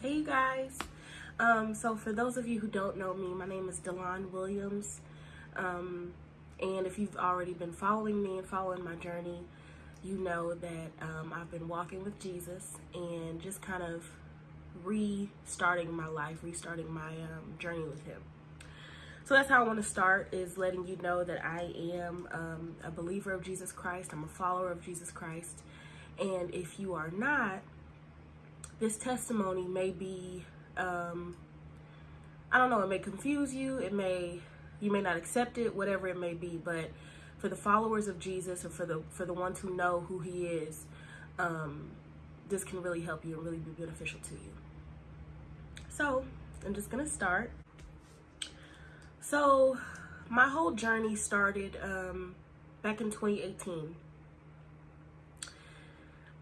Hey you guys. Um, so for those of you who don't know me, my name is Delon Williams. Um, and if you've already been following me and following my journey, you know that um, I've been walking with Jesus and just kind of restarting my life, restarting my um, journey with him. So that's how I want to start is letting you know that I am um, a believer of Jesus Christ. I'm a follower of Jesus Christ. And if you are not, this testimony may be, um, I don't know, it may confuse you. It may, you may not accept it, whatever it may be. But for the followers of Jesus or for the, for the ones who know who he is, um, this can really help you and really be beneficial to you. So I'm just to start. So my whole journey started um, back in 2018.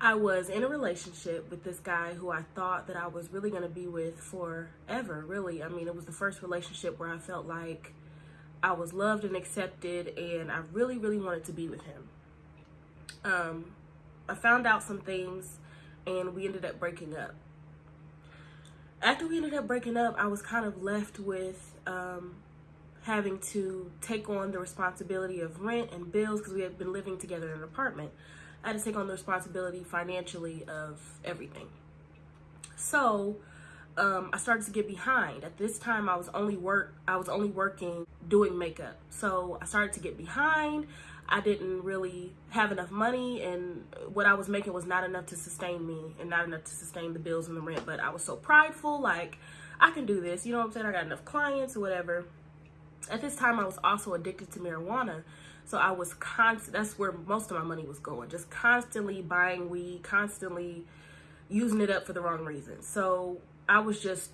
I was in a relationship with this guy who I thought that I was really going to be with forever, really. I mean, it was the first relationship where I felt like I was loved and accepted, and I really, really wanted to be with him. Um, I found out some things, and we ended up breaking up. After we ended up breaking up, I was kind of left with um, having to take on the responsibility of rent and bills because we had been living together in an apartment. I had to take on the responsibility financially of everything. So um, I started to get behind. At this time, I was only work. I was only working doing makeup. So I started to get behind. I didn't really have enough money, and what I was making was not enough to sustain me and not enough to sustain the bills and the rent. But I was so prideful, like I can do this. You know what I'm saying? I got enough clients or whatever. At this time, I was also addicted to marijuana. So I was constant, that's where most of my money was going, just constantly buying weed, constantly using it up for the wrong reasons. So I was just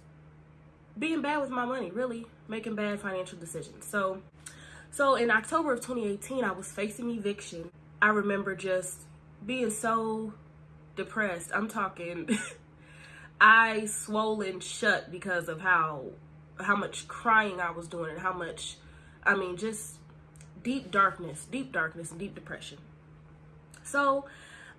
being bad with my money, really making bad financial decisions. So, so in October of 2018, I was facing eviction. I remember just being so depressed. I'm talking, I swollen shut because of how, how much crying I was doing and how much, I mean, just deep darkness, deep darkness, and deep depression. So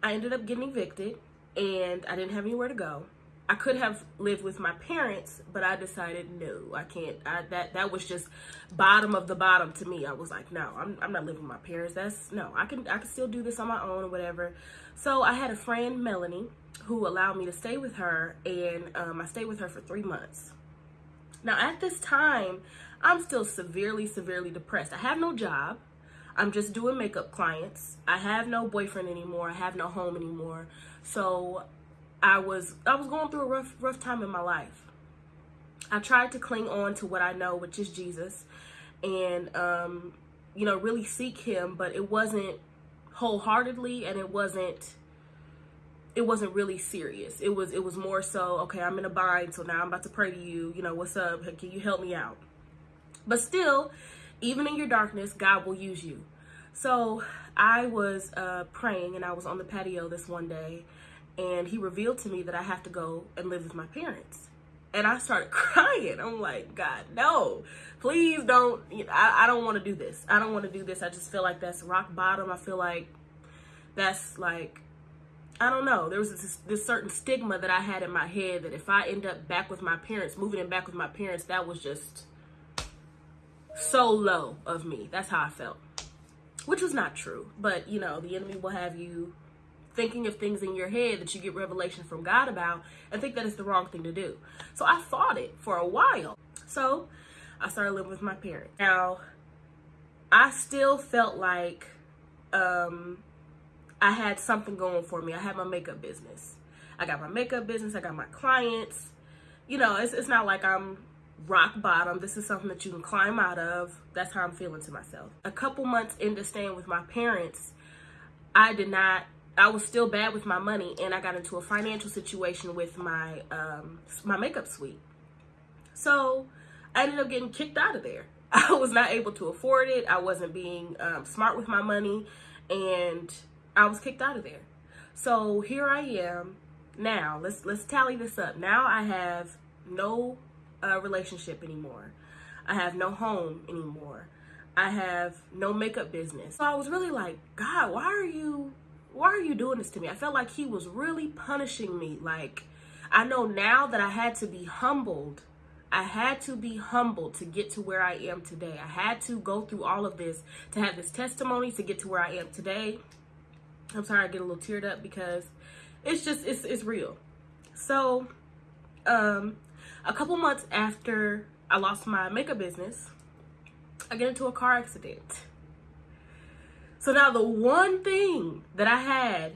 I ended up getting evicted and I didn't have anywhere to go. I could have lived with my parents, but I decided no, I can't. I, that that was just bottom of the bottom to me. I was like, no, I'm, I'm not living with my parents. That's no, I can I can still do this on my own or whatever. So I had a friend, Melanie, who allowed me to stay with her, and um, I stayed with her for three months. Now at this time, I'm still severely, severely depressed. I have no job. I'm just doing makeup clients. I have no boyfriend anymore. I have no home anymore. So I was I was going through a rough rough time in my life. I tried to cling on to what I know, which is Jesus, and um, you know, really seek him, but it wasn't wholeheartedly and it wasn't it wasn't really serious. It was it was more so, okay, I'm in a bind, so now I'm about to pray to you. You know, what's up? Can you help me out? But still, even in your darkness, God will use you. So I was uh, praying and I was on the patio this one day and he revealed to me that I have to go and live with my parents. And I started crying. I'm like, God, no, please don't. I, I don't want to do this. I don't want to do this. I just feel like that's rock bottom. I feel like that's like, I don't know. There was this, this certain stigma that I had in my head that if I end up back with my parents, moving in back with my parents, that was just so low of me. That's how I felt. Which was not true. But, you know, the enemy will have you thinking of things in your head that you get revelation from God about and think that it's the wrong thing to do. So I fought it for a while. So I started living with my parents. Now, I still felt like um, I had something going for me. I had my makeup business. I got my makeup business. I got my clients. You know, it's, it's not like I'm rock bottom. This is something that you can climb out of. That's how I'm feeling to myself. A couple months into staying with my parents, I did not, I was still bad with my money and I got into a financial situation with my, um, my makeup suite. So I ended up getting kicked out of there. I was not able to afford it. I wasn't being um, smart with my money and I was kicked out of there. So here I am now. Let's let's tally this up. Now I have no relationship anymore. I have no home anymore. I have no makeup business. So I was really like, God, why are you, why are you doing this to me? I felt like he was really punishing me. Like, I know now that I had to be humbled. I had to be humbled to get to where I am today. I had to go through all of this to have this testimony to get to where I am today. I'm sorry I get a little teared up because it's just it's it's real. So, um a couple months after I lost my makeup business, I get into a car accident. So now the one thing that I had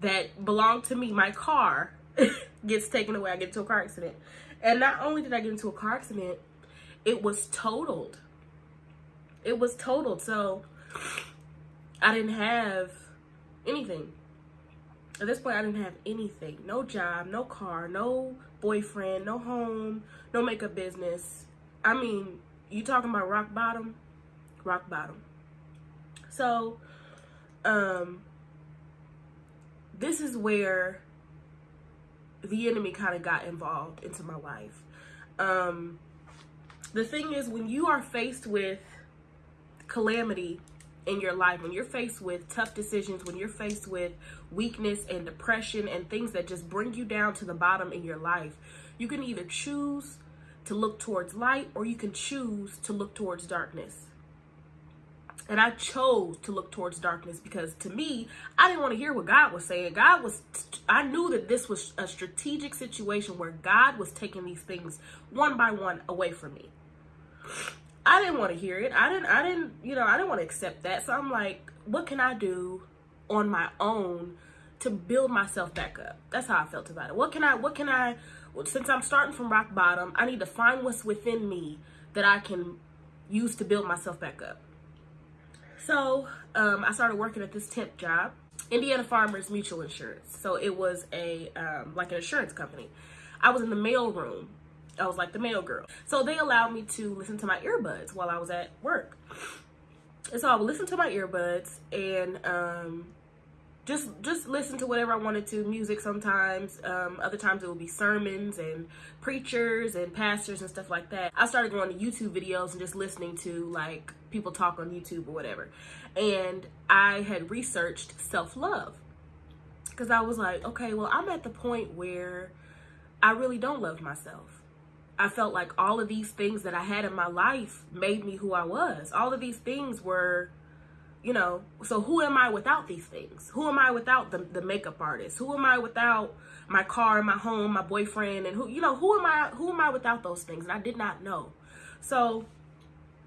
that belonged to me, my car, gets taken away. I get into a car accident. And not only did I get into a car accident, it was totaled. It was totaled. So I didn't have anything. At this point, I didn't have anything. No job, no car, no boyfriend, no home, no makeup business. I mean, you talking about rock bottom? Rock bottom. So, um, this is where the enemy kind of got involved into my life. Um, the thing is, when you are faced with calamity in your life, when you're faced with tough decisions, when you're faced with weakness and depression and things that just bring you down to the bottom in your life, you can either choose to look towards light or you can choose to look towards darkness. And I chose to look towards darkness because to me, I didn't want to hear what God was saying. God was, I knew that this was a strategic situation where God was taking these things one by one away from me. I didn't want to hear it. I didn't, I didn't, you know, I didn't want to accept that. So I'm like, what can I do on my own to build myself back up? That's how I felt about it. What can I, what can I, since I'm starting from rock bottom, I need to find what's within me that I can use to build myself back up. So um, I started working at this temp job, Indiana Farmers Mutual Insurance. So it was a um, like an insurance company. I was in the mail room. I was like the mail girl. So they allowed me to listen to my earbuds while I was at work. And so I would listen to my earbuds and um, just just listen to whatever I wanted to, music sometimes. Um, other times it would be sermons and preachers and pastors and stuff like that. I started going to YouTube videos and just listening to like people talk on YouTube or whatever. And I had researched self-love because I was like, okay, well, I'm at the point where I really don't love myself. I felt like all of these things that I had in my life made me who I was. All of these things were you know, so who am I without these things? Who am I without the, the makeup artist? Who am I without my car, my home, my boyfriend, and who, you know, who am I, who am I without those things? And I did not know. So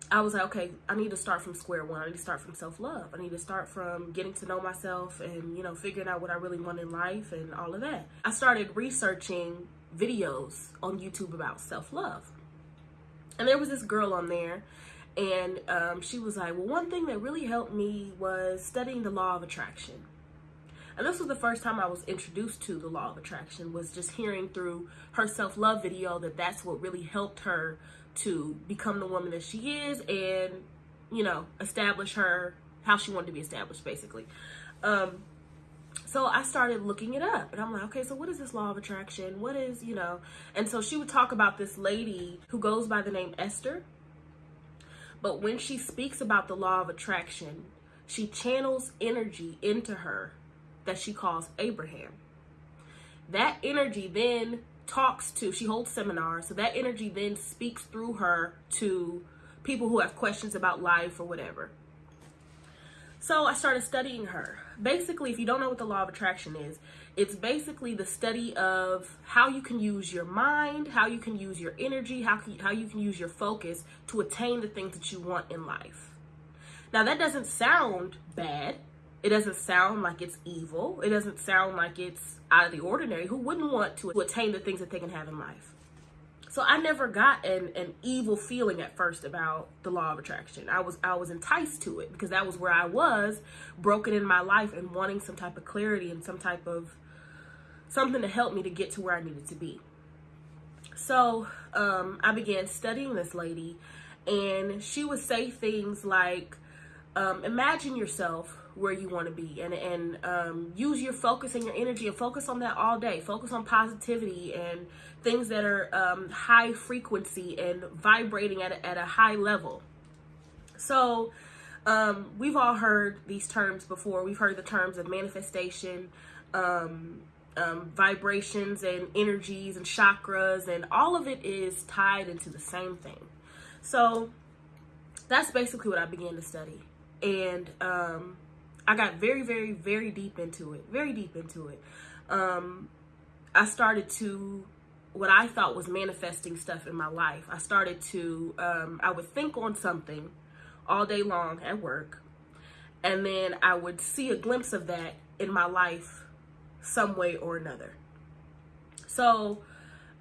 I was like, okay, I need to start from square one. I need to start from self-love. I need to start from getting to know myself and, you know, figuring out what I really want in life and all of that. I started researching videos on YouTube about self-love. And there was this girl on there and um, she was like, well, one thing that really helped me was studying the law of attraction. And this was the first time I was introduced to the law of attraction was just hearing through her self-love video that that's what really helped her to become the woman that she is and, you know, establish her how she wanted to be established, basically. Um, so I started looking it up and I'm like, okay, so what is this law of attraction? What is, you know, and so she would talk about this lady who goes by the name Esther but when she speaks about the law of attraction, she channels energy into her that she calls Abraham. That energy then talks to, she holds seminars, so that energy then speaks through her to people who have questions about life or whatever. So I started studying her. Basically, if you don't know what the law of attraction is, it's basically the study of how you can use your mind, how you can use your energy, how, can, how you can use your focus to attain the things that you want in life. Now, that doesn't sound bad. It doesn't sound like it's evil. It doesn't sound like it's out of the ordinary. Who wouldn't want to attain the things that they can have in life? So I never got an, an evil feeling at first about the law of attraction. I was I was enticed to it because that was where I was broken in my life and wanting some type of clarity and some type of something to help me to get to where I needed to be. So um, I began studying this lady, and she would say things like, um, "Imagine yourself where you want to be, and and um, use your focus and your energy, and focus on that all day. Focus on positivity and things that are um, high frequency and vibrating at a, at a high level." So um, we've all heard these terms before. We've heard the terms of manifestation. Um, um, vibrations and energies and chakras, and all of it is tied into the same thing. So that's basically what I began to study. And um, I got very, very, very deep into it, very deep into it. Um, I started to, what I thought was manifesting stuff in my life. I started to, um, I would think on something all day long at work, and then I would see a glimpse of that in my life some way or another. So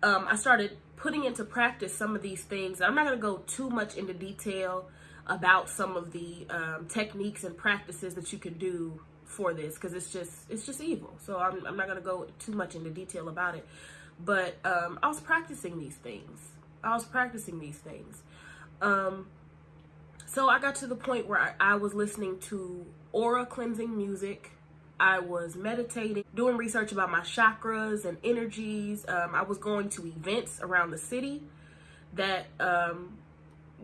um, I started putting into practice some of these things. I'm not going to go too much into detail about some of the um, techniques and practices that you can do for this because it's just it's just evil. So I'm, I'm not going to go too much into detail about it. But um, I was practicing these things. I was practicing these things. Um, so I got to the point where I, I was listening to aura cleansing music. I was meditating, doing research about my chakras and energies. Um, I was going to events around the city that um,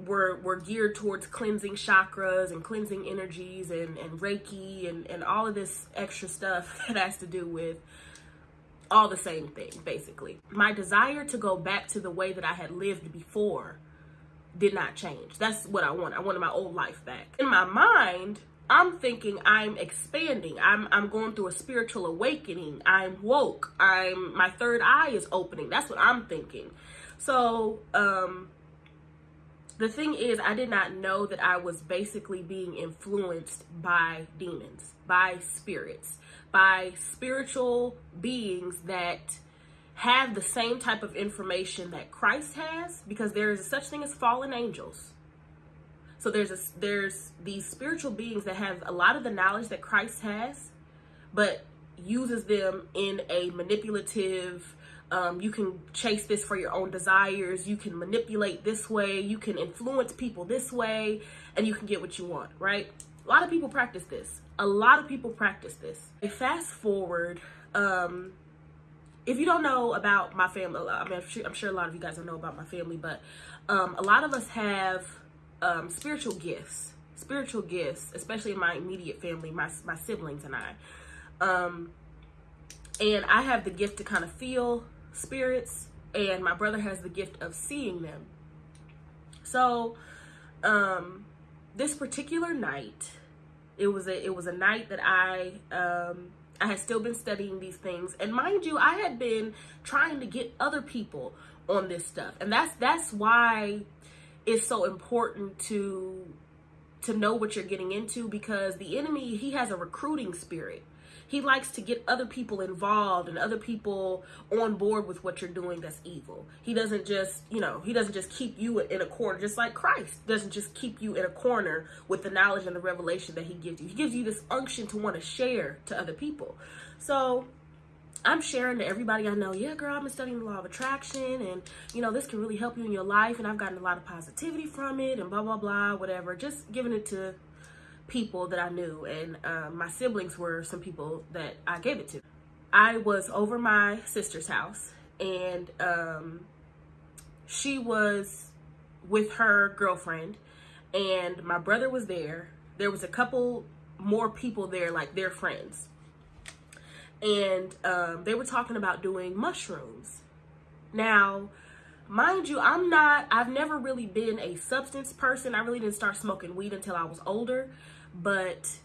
were were geared towards cleansing chakras and cleansing energies and, and Reiki and, and all of this extra stuff that has to do with all the same thing, basically. My desire to go back to the way that I had lived before did not change. That's what I want. I wanted my old life back. In my mind, I'm thinking I'm expanding. I'm I'm going through a spiritual awakening. I'm woke. I'm my third eye is opening. That's what I'm thinking. So, um the thing is I did not know that I was basically being influenced by demons, by spirits, by spiritual beings that have the same type of information that Christ has because there is such thing as fallen angels. So there's a, there's these spiritual beings that have a lot of the knowledge that Christ has, but uses them in a manipulative. Um, you can chase this for your own desires. You can manipulate this way. You can influence people this way, and you can get what you want. Right? A lot of people practice this. A lot of people practice this. Fast forward. Um, if you don't know about my family, I mean, I'm sure, I'm sure, a lot of you guys don't know about my family, but um, a lot of us have um, spiritual gifts, spiritual gifts, especially in my immediate family, my, my siblings and I. Um, and I have the gift to kind of feel spirits, and my brother has the gift of seeing them. So, um, this particular night, it was a it was a night that I um, I had still been studying these things. And mind you, I had been trying to get other people on this stuff. And that's that's why it's so important to to know what you're getting into because the enemy, he has a recruiting spirit he likes to get other people involved and other people on board with what you're doing that's evil. He doesn't just, you know, he doesn't just keep you in a corner, just like Christ doesn't just keep you in a corner with the knowledge and the revelation that he gives you. He gives you this unction to want to share to other people. So I'm sharing to everybody I know, yeah, girl, I've been studying the law of attraction and, you know, this can really help you in your life and I've gotten a lot of positivity from it and blah, blah, blah, whatever. Just giving it to people that I knew, and um, my siblings were some people that I gave it to. I was over my sister's house, and um, she was with her girlfriend, and my brother was there. There was a couple more people there, like their friends, and um, they were talking about doing mushrooms. Now, mind you, I'm not, I've never really been a substance person. I really didn't start smoking weed until I was older. But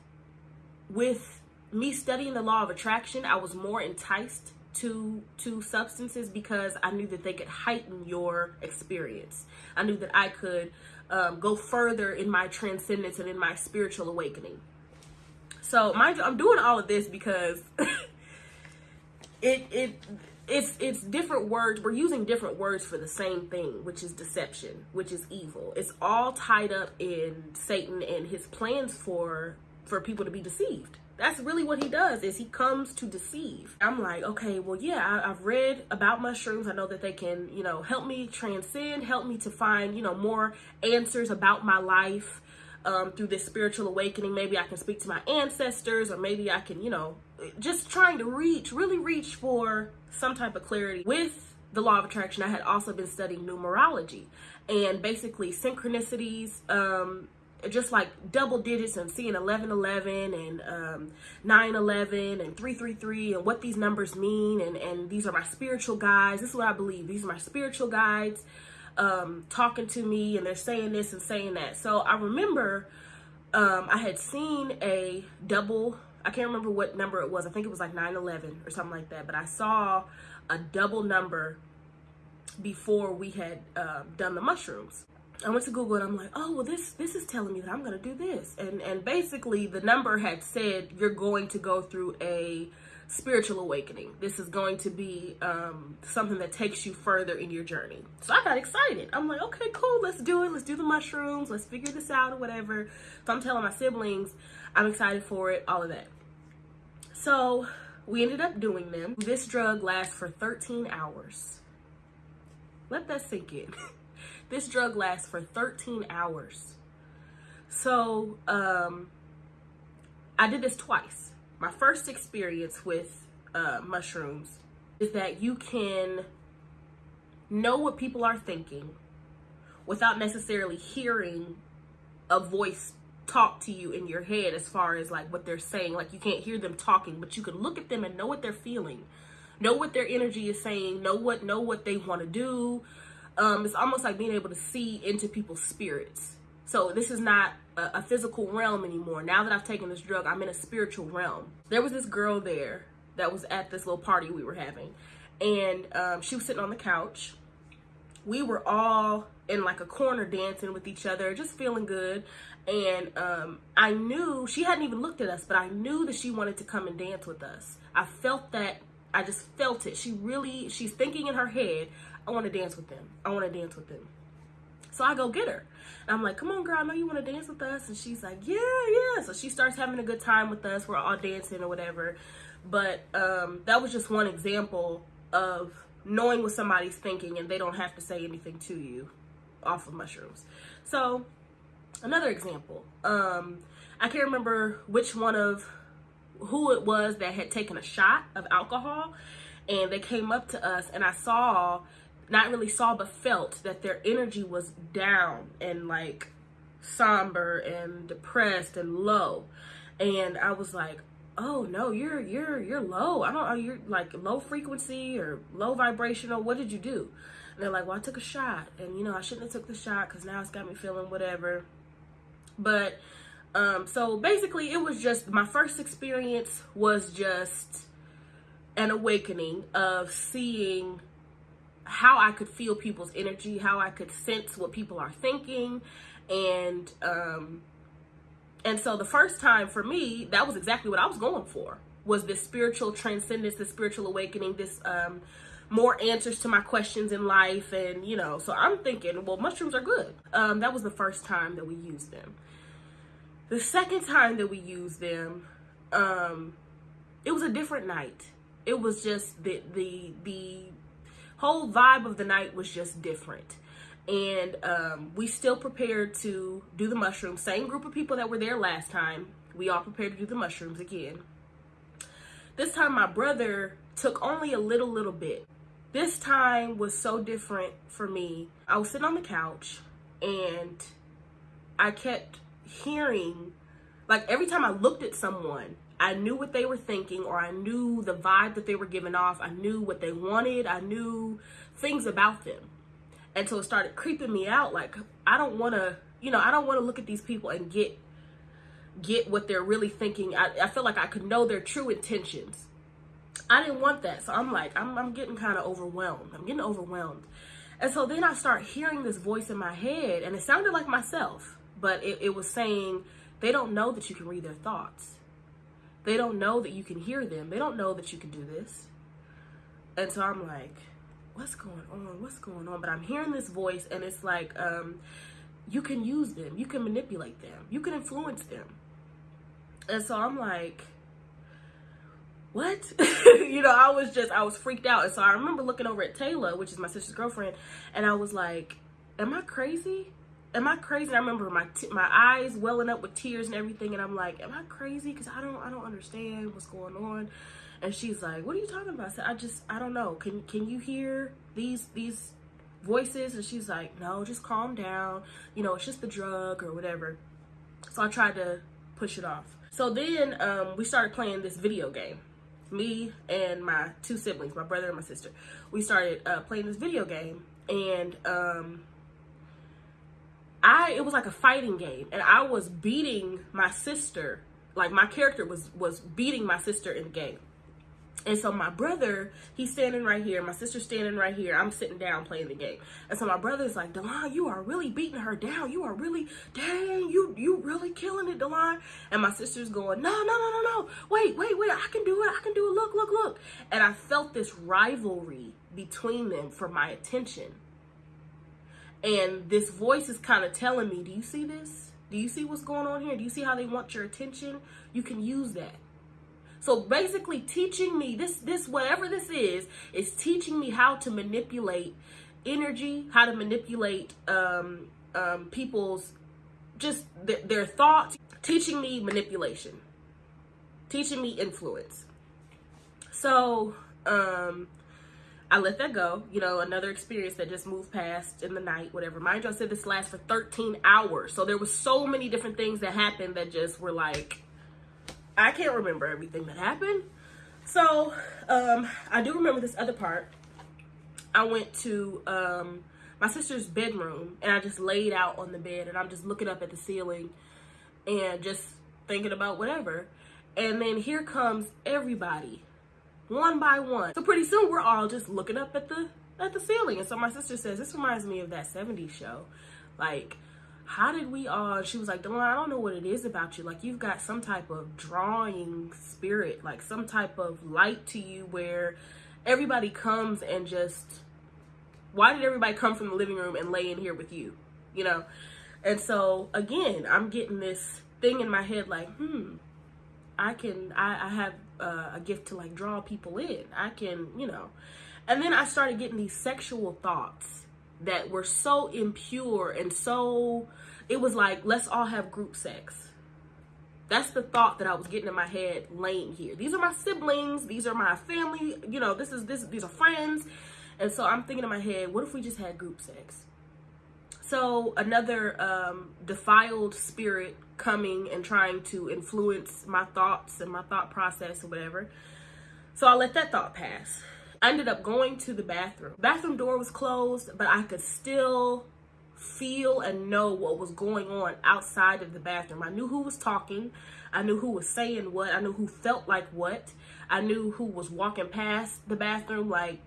with me studying the law of attraction, I was more enticed to to substances because I knew that they could heighten your experience. I knew that I could um, go further in my transcendence and in my spiritual awakening. So, mind you, I'm doing all of this because it it it's it's different words. We're using different words for the same thing, which is deception, which is evil. It's all tied up in Satan and his plans for for people to be deceived. That's really what he does is he comes to deceive. I'm like, okay, well, yeah, I, have read about mushrooms. I know that they can, you know, help me transcend, help me to find, you know, more answers about my life um, through this spiritual awakening. Maybe I can speak to my ancestors or maybe I can, you know, just trying to reach, really reach for some type of clarity. With the law of attraction, I had also been studying numerology and basically synchronicities, um, just like double digits and seeing 1111 and um, 911 and 333 and what these numbers mean. And, and these are my spiritual guides. This is what I believe. These are my spiritual guides um, talking to me and they're saying this and saying that. So I remember um, I had seen a double, I can't remember what number it was. I think it was like 911 or something like that. But I saw a double number before we had uh, done the mushrooms. I went to Google and I'm like, oh well, this this is telling me that I'm gonna do this, and and basically the number had said you're going to go through a spiritual awakening. This is going to be um, something that takes you further in your journey. So I got excited. I'm like, okay, cool, let's do it. Let's do the mushrooms. Let's figure this out or whatever. So I'm telling my siblings, I'm excited for it, all of that. So we ended up doing them. This drug lasts for 13 hours. Let that sink in. this drug lasts for 13 hours. So um, I did this twice my first experience with uh, mushrooms is that you can know what people are thinking without necessarily hearing a voice talk to you in your head as far as like what they're saying. Like you can't hear them talking but you can look at them and know what they're feeling know what their energy is saying know what know what they want to do. Um it's almost like being able to see into people's spirits. So this is not a, a, physical realm anymore. Now that I've taken this drug, I'm in a spiritual realm. There was this girl there that was at this little party we were having, and um, she was sitting on the couch. We were all in like a corner dancing with each other, just feeling good. And um, I knew she hadn't even looked at us, but I knew that she wanted to come and dance with us. I felt that. I just felt it. She really, she's thinking in her head, I want to dance with them. I want to dance with them. So I go get her. And I'm like, come on, girl, I know you want to dance with us. And she's like, yeah, yeah. So she starts having a good time with us. We're all dancing or whatever. But um, that was just one example of knowing what somebody's thinking and they don't have to say anything to you off of mushrooms. So another example, um, I can't remember which one of who it was that had taken a shot of alcohol and they came up to us and I saw not really saw but felt that their energy was down and like somber and depressed and low. And i was like oh no you're you're you're low. I don't know you're like low frequency or low vibrational. What did you do? And they're like well i took a shot. And you know i shouldn't have took the shot because now it's got me feeling whatever. But um so basically it was just my first experience was just an awakening of seeing how I could feel people's energy, how I could sense what people are thinking. And, um, and so the first time for me, that was exactly what I was going for was this spiritual transcendence, this spiritual awakening, this, um, more answers to my questions in life. And, you know, so I'm thinking, well, mushrooms are good. Um, that was the first time that we used them. The second time that we used them, um, it was a different night. It was just the, the, the whole vibe of the night was just different. And um, we still prepared to do the mushrooms. Same group of people that were there last time. We all prepared to do the mushrooms again. This time my brother took only a little, little bit. This time was so different for me. I was sitting on the couch and I kept hearing, like every time I looked at someone, I knew what they were thinking or I knew the vibe that they were giving off. I knew what they wanted. I knew things about them. And so it started creeping me out like I don't want to, you know, I don't want to look at these people and get get what they're really thinking. I, I feel like I could know their true intentions. I didn't want that. So I'm like, I'm, I'm getting kind of overwhelmed. I'm getting overwhelmed. And so then I start hearing this voice in my head and it sounded like myself, but it, it was saying, they don't know that you can read their thoughts they don't know that you can hear them. They don't know that you can do this. And so I'm like, what's going on? What's going on? But I'm hearing this voice and it's like, um, you can use them. You can manipulate them. You can influence them. And so I'm like, what? you know, I was just, I was freaked out. And so I remember looking over at Taylor, which is my sister's girlfriend, and I was like, am I crazy? Am I crazy? I remember my my eyes welling up with tears and everything, and I'm like, am I crazy? Because I don't I don't understand what's going on. And she's like, what are you talking about? I said, I just I don't know. Can can you hear these these voices? And she's like, no, just calm down. You know, it's just the drug or whatever. So I tried to push it off. So then um, we started playing this video game. Me and my two siblings, my brother and my sister, we started uh, playing this video game, and um, I it was like a fighting game, and I was beating my sister. Like my character was was beating my sister in the game. And so my brother, he's standing right here. My sister's standing right here. I'm sitting down playing the game. And so my brother's like, Delon, you are really beating her down. You are really, dang, you you really killing it, Delon. And my sister's going, no, no, no, no, no. Wait, wait, wait. I can do it. I can do it. Look, look, look. And I felt this rivalry between them for my attention. And this voice is kind of telling me, do you see this? Do you see what's going on here? Do you see how they want your attention? You can use that. So basically teaching me this, this, whatever this is, is teaching me how to manipulate energy, how to manipulate um, um, people's just th- their thoughts, teaching me manipulation, teaching me influence. So, um, I let that go. You know, another experience that just moved past in the night, whatever. Mind you, I said this lasts for 13 hours. So there was so many different things that happened that just were like, I can't remember everything that happened. So, um, I do remember this other part. I went to um, my sister's bedroom and I just laid out on the bed and I'm just looking up at the ceiling and just thinking about whatever. And then here comes everybody, one by one. So pretty soon we're all just looking up at the at the ceiling. And so my sister says, this reminds me of that 70s show. Like, how did we all she was like Delon, I don't know what it is about you like you've got some type of drawing spirit like some type of light to you where everybody comes and just why did everybody come from the living room and lay in here with you you know and so again I'm getting this thing in my head like hmm I can I, I have uh, a gift to like draw people in. I can you know. And then I started getting these sexual thoughts that were so impure and so it was like let's all have group sex. That's the thought that i was getting in my head laying here. These are my siblings. These are my family. You know this is this these are friends. And so i'm thinking in my head what if we just had group sex? So another um, defiled spirit coming and trying to influence my thoughts and my thought process or whatever so i let that thought pass I ended up going to the bathroom. Bathroom door was closed, but I could still feel and know what was going on outside of the bathroom. I knew who was talking. I knew who was saying what. I knew who felt like what. I knew who was walking past the bathroom. Like,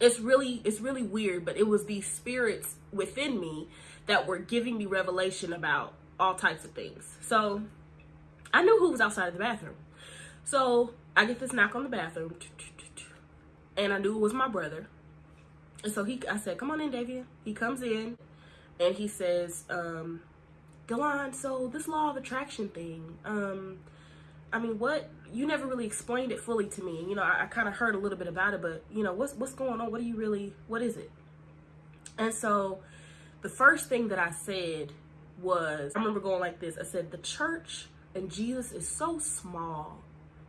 it's really, it's really weird, but it was these spirits within me that were giving me revelation about all types of things. So I knew who was outside of the bathroom. So I get this knock on the bathroom and I knew it was my brother. And so he, I said, come on in, Davian. He comes in and he says, um, Delon, so this law of attraction thing, um, I mean, what, you never really explained it fully to me. You know, I, I kind of heard a little bit about it, but you know, what's, what's going on? What do you really, what is it? And so the first thing that I said was, I remember going like this. I said, the church and Jesus is so small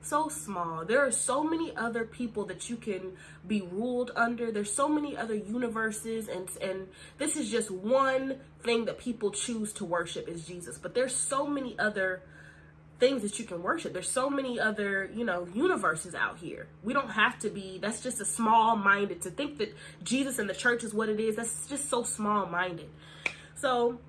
so small. There are so many other people that you can be ruled under. There's so many other universes and and this is just one thing that people choose to worship is Jesus. But there's so many other things that you can worship. There's so many other, you know, universes out here. We don't have to be that's just a small minded to think that Jesus and the church is what it is. That's just so small minded. So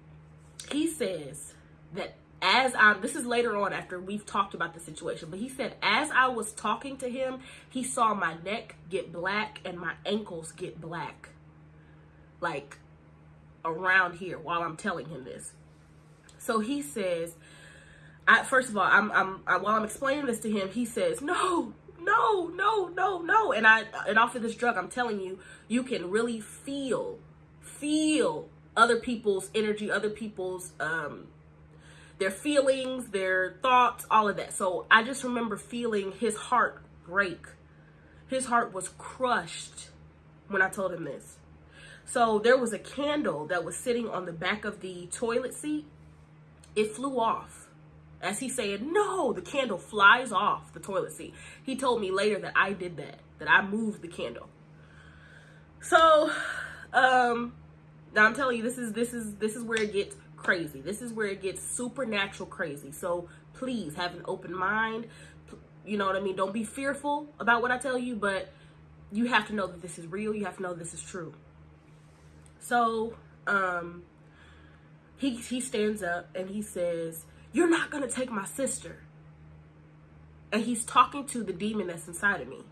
he says that as I, this is later on after we've talked about the situation, but he said, as I was talking to him, he saw my neck get black and my ankles get black. Like around here while I'm telling him this. So he says, I, first of all, I'm, I'm, I, while I'm explaining this to him, he says, no, no, no, no, no. And I, and off of this drug, I'm telling you, you can really feel, feel other people's energy, other people's, um, their feelings, their thoughts, all of that. So I just remember feeling his heart break. His heart was crushed when I told him this. So there was a candle that was sitting on the back of the toilet seat. It flew off. As he said, no, the candle flies off the toilet seat. He told me later that I did that, that I moved the candle. So, um, now I'm telling you, this is, this is, this is where it gets crazy. This is where it gets supernatural crazy. So please have an open mind. You know what I mean? Don't be fearful about what I tell you, but you have to know that this is real. You have to know this is true. So, um, he, he stands up and he says, You're not going to take my sister. And he's talking to the demon that's inside of me.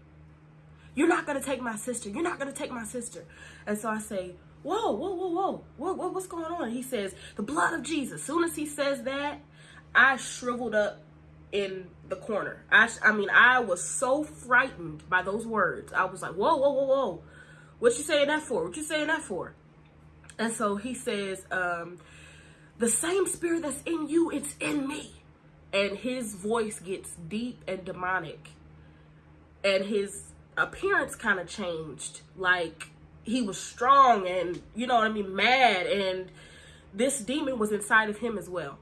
You're not going to take my sister. You're not going to take my sister. And so I say, whoa, whoa, whoa, whoa, whoa, whoa, what's going on? He says, the blood of Jesus. Soon as he says that, I shriveled up in the corner. I, I mean, I was so frightened by those words. I was like, whoa, whoa, whoa, whoa. What you saying that for? What you saying that for? And so he says, um, the same spirit that's in you, it's in me. And his voice gets deep and demonic. And his appearance kind of changed. Like he was strong and, you know what I mean, mad. And this demon was inside of him as well.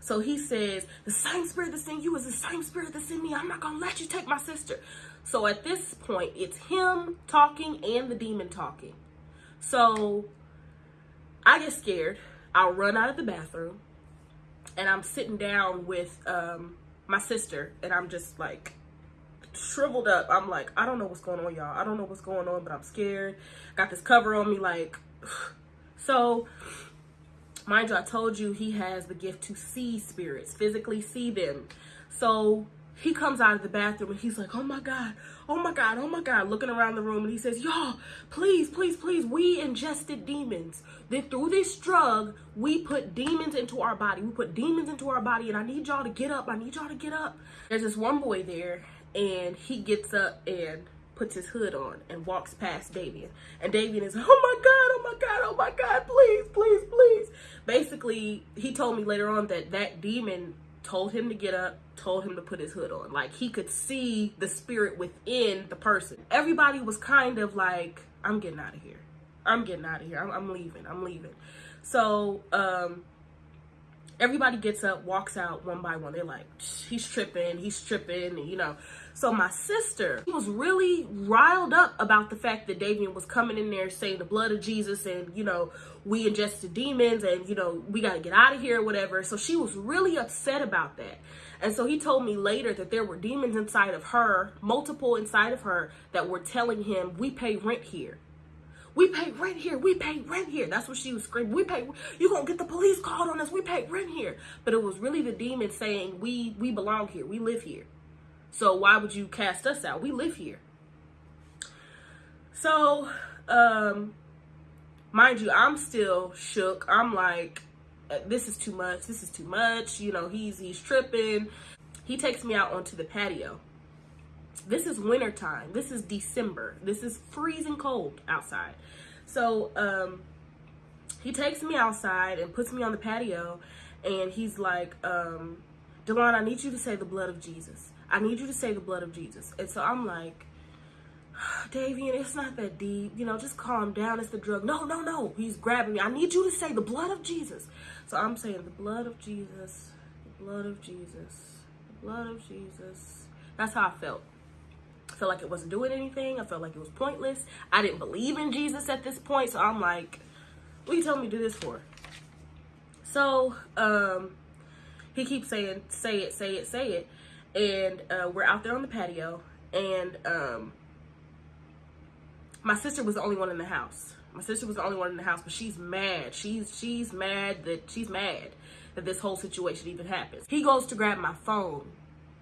So he says, the same spirit that's in you is the same spirit that's in me. I'm not going to let you take my sister. So at this point, it's him talking and the demon talking. So I get scared. I'll run out of the bathroom and I'm sitting down with um, my sister and I'm just like, shriveled up. I'm like, I don't know what's going on, y'all. I don't know what's going on, but I'm scared. Got this cover on me, like, so. Mind you, I told you he has the gift to see spirits, physically see them. So he comes out of the bathroom and he's like, oh my God, oh my God, oh my God, looking around the room and he says, y'all, please, please, please, we ingested demons. Then through this drug, we put demons into our body. We put demons into our body and I need y'all to get up. I need y'all to get up. There's this one boy there and he gets up and puts his hood on and walks past Davian. And Davian is, oh my God, oh my God, oh my God, please, please, please. Basically, he told me later on that that demon told him to get up, told him to put his hood on. Like he could see the spirit within the person. Everybody was kind of like, I'm getting out of here. I'm getting out of here. I'm, I'm leaving. I'm leaving. So, um, everybody gets up, walks out one by one. They're like, he's tripping, he's tripping, you know. So my sister was really riled up about the fact that Davian was coming in there saying the blood of Jesus and, you know, we ingested demons and, you know, we got to get out of here or whatever. So she was really upset about that. And so he told me later that there were demons inside of her, multiple inside of her, that were telling him, we pay rent here. We pay rent here. We pay rent here. That's what she was screaming. We pay. You gonna get the police called on us? We pay rent here. But it was really the demon saying we we belong here. We live here. So why would you cast us out? We live here. So, um, mind you, I'm still shook. I'm like, uh, this is too much. This is too much. You know, he's he's tripping. He takes me out onto the patio. This is winter time. This is December. This is freezing cold outside. So, um, he takes me outside and puts me on the patio and he's like, um, Delon, I need you to say the blood of Jesus. I need you to say the blood of Jesus. And so I'm like, Davian, it's not that deep. You know, just calm down. It's the drug. No, no, no. He's grabbing me. I need you to say the blood of Jesus. So I'm saying the blood of Jesus, the blood of Jesus, the blood of Jesus. That's how I felt. I felt like it wasn't doing anything. I felt like it was pointless. I didn't believe in Jesus at this point. So I'm like, what are you telling me to do this for? So um, he keeps saying, say it, say it, say it and uh, we're out there on the patio and um, my sister was the only one in the house my sister was the only one in the house but she's mad she's she's mad that she's mad that this whole situation even happens he goes to grab my phone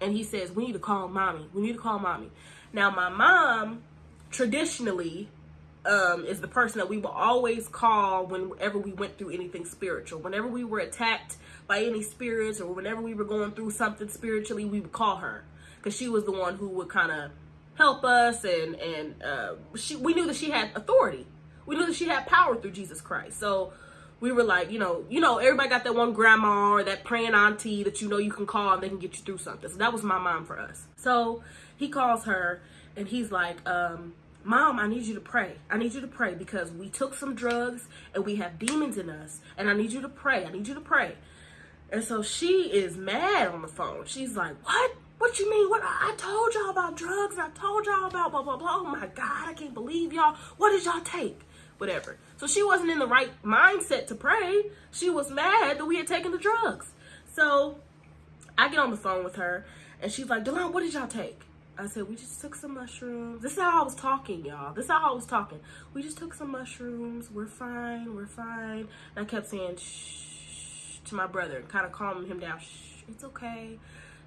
and he says we need to call mommy we need to call mommy now my mom traditionally um, is the person that we will always call whenever we went through anything spiritual whenever we were attacked by any spirits or whenever we were going through something spiritually, we would call her because she was the one who would kind of help us and and uh, she we knew that she had authority. We knew that she had power through Jesus Christ. So we were like, you know, you know, everybody got that one grandma or that praying auntie that you know you can call and they can get you through something. So that was my mom for us. So he calls her and he's like, um, Mom, I need you to pray. I need you to pray because we took some drugs and we have demons in us. And I need you to pray. I need you to pray. And so she is mad on the phone. She's like, what? What you mean? What? I told y'all about drugs. I told y'all about blah, blah, blah. Oh my God, I can't believe y'all. What did y'all take? Whatever. So she wasn't in the right mindset to pray. She was mad that we had taken the drugs. So I get on the phone with her and she's like, Delon, what did y'all take? I said, we just took some mushrooms. This is how I was talking, y'all. This is how I was talking. We just took some mushrooms. We're fine. We're fine. And I kept saying, shh, to my brother, kind of calming him down. Shh, it's okay.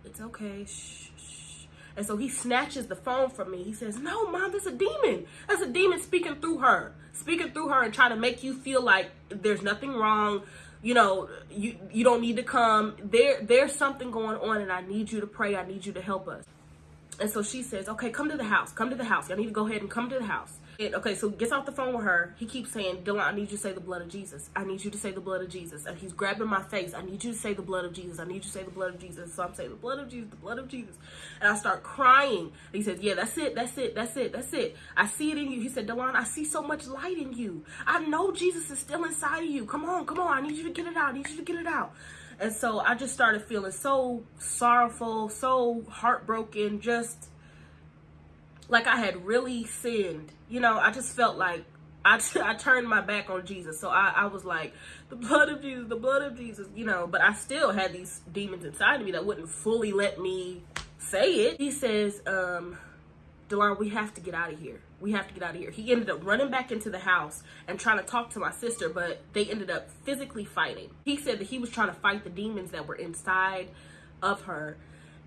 It's okay. Shh, shh. And so he snatches the phone from me. He says, no, mom, that's a demon. That's a demon speaking through her. Speaking through her and trying to make you feel like there's nothing wrong you know you you don't need to come there there's something going on and i need you to pray i need you to help us and so she says, okay, come to the house. Come to the house. Y'all need to go ahead and come to the house. Okay, so gets off the phone with her. He keeps saying, Delon, I need you to say the blood of Jesus. I need you to say the blood of Jesus. And he's grabbing my face. I need you to say the blood of Jesus. I need you to say the blood of Jesus. So I'm saying the blood of Jesus, the blood of Jesus. And I start crying. And he says, yeah, that's it. That's it. That's it. That's it. I see it in you. He said, Delon, I see so much light in you. I know Jesus is still inside of you. Come on, come on. I need you to get it out. I need you to get it out. And so I just started feeling so sorrowful, so heartbroken, just like I had really sinned. You know, I just felt like I, I turned my back on Jesus. So I, I was like, the blood of Jesus, the blood of Jesus, you know, but I still had these demons inside of me that wouldn't fully let me say it. He says, um, Delon, we have to get out of here. We have to get out of here. He ended up running back into the house and trying to talk to my sister, but they ended up physically fighting. He said that he was trying to fight the demons that were inside of her.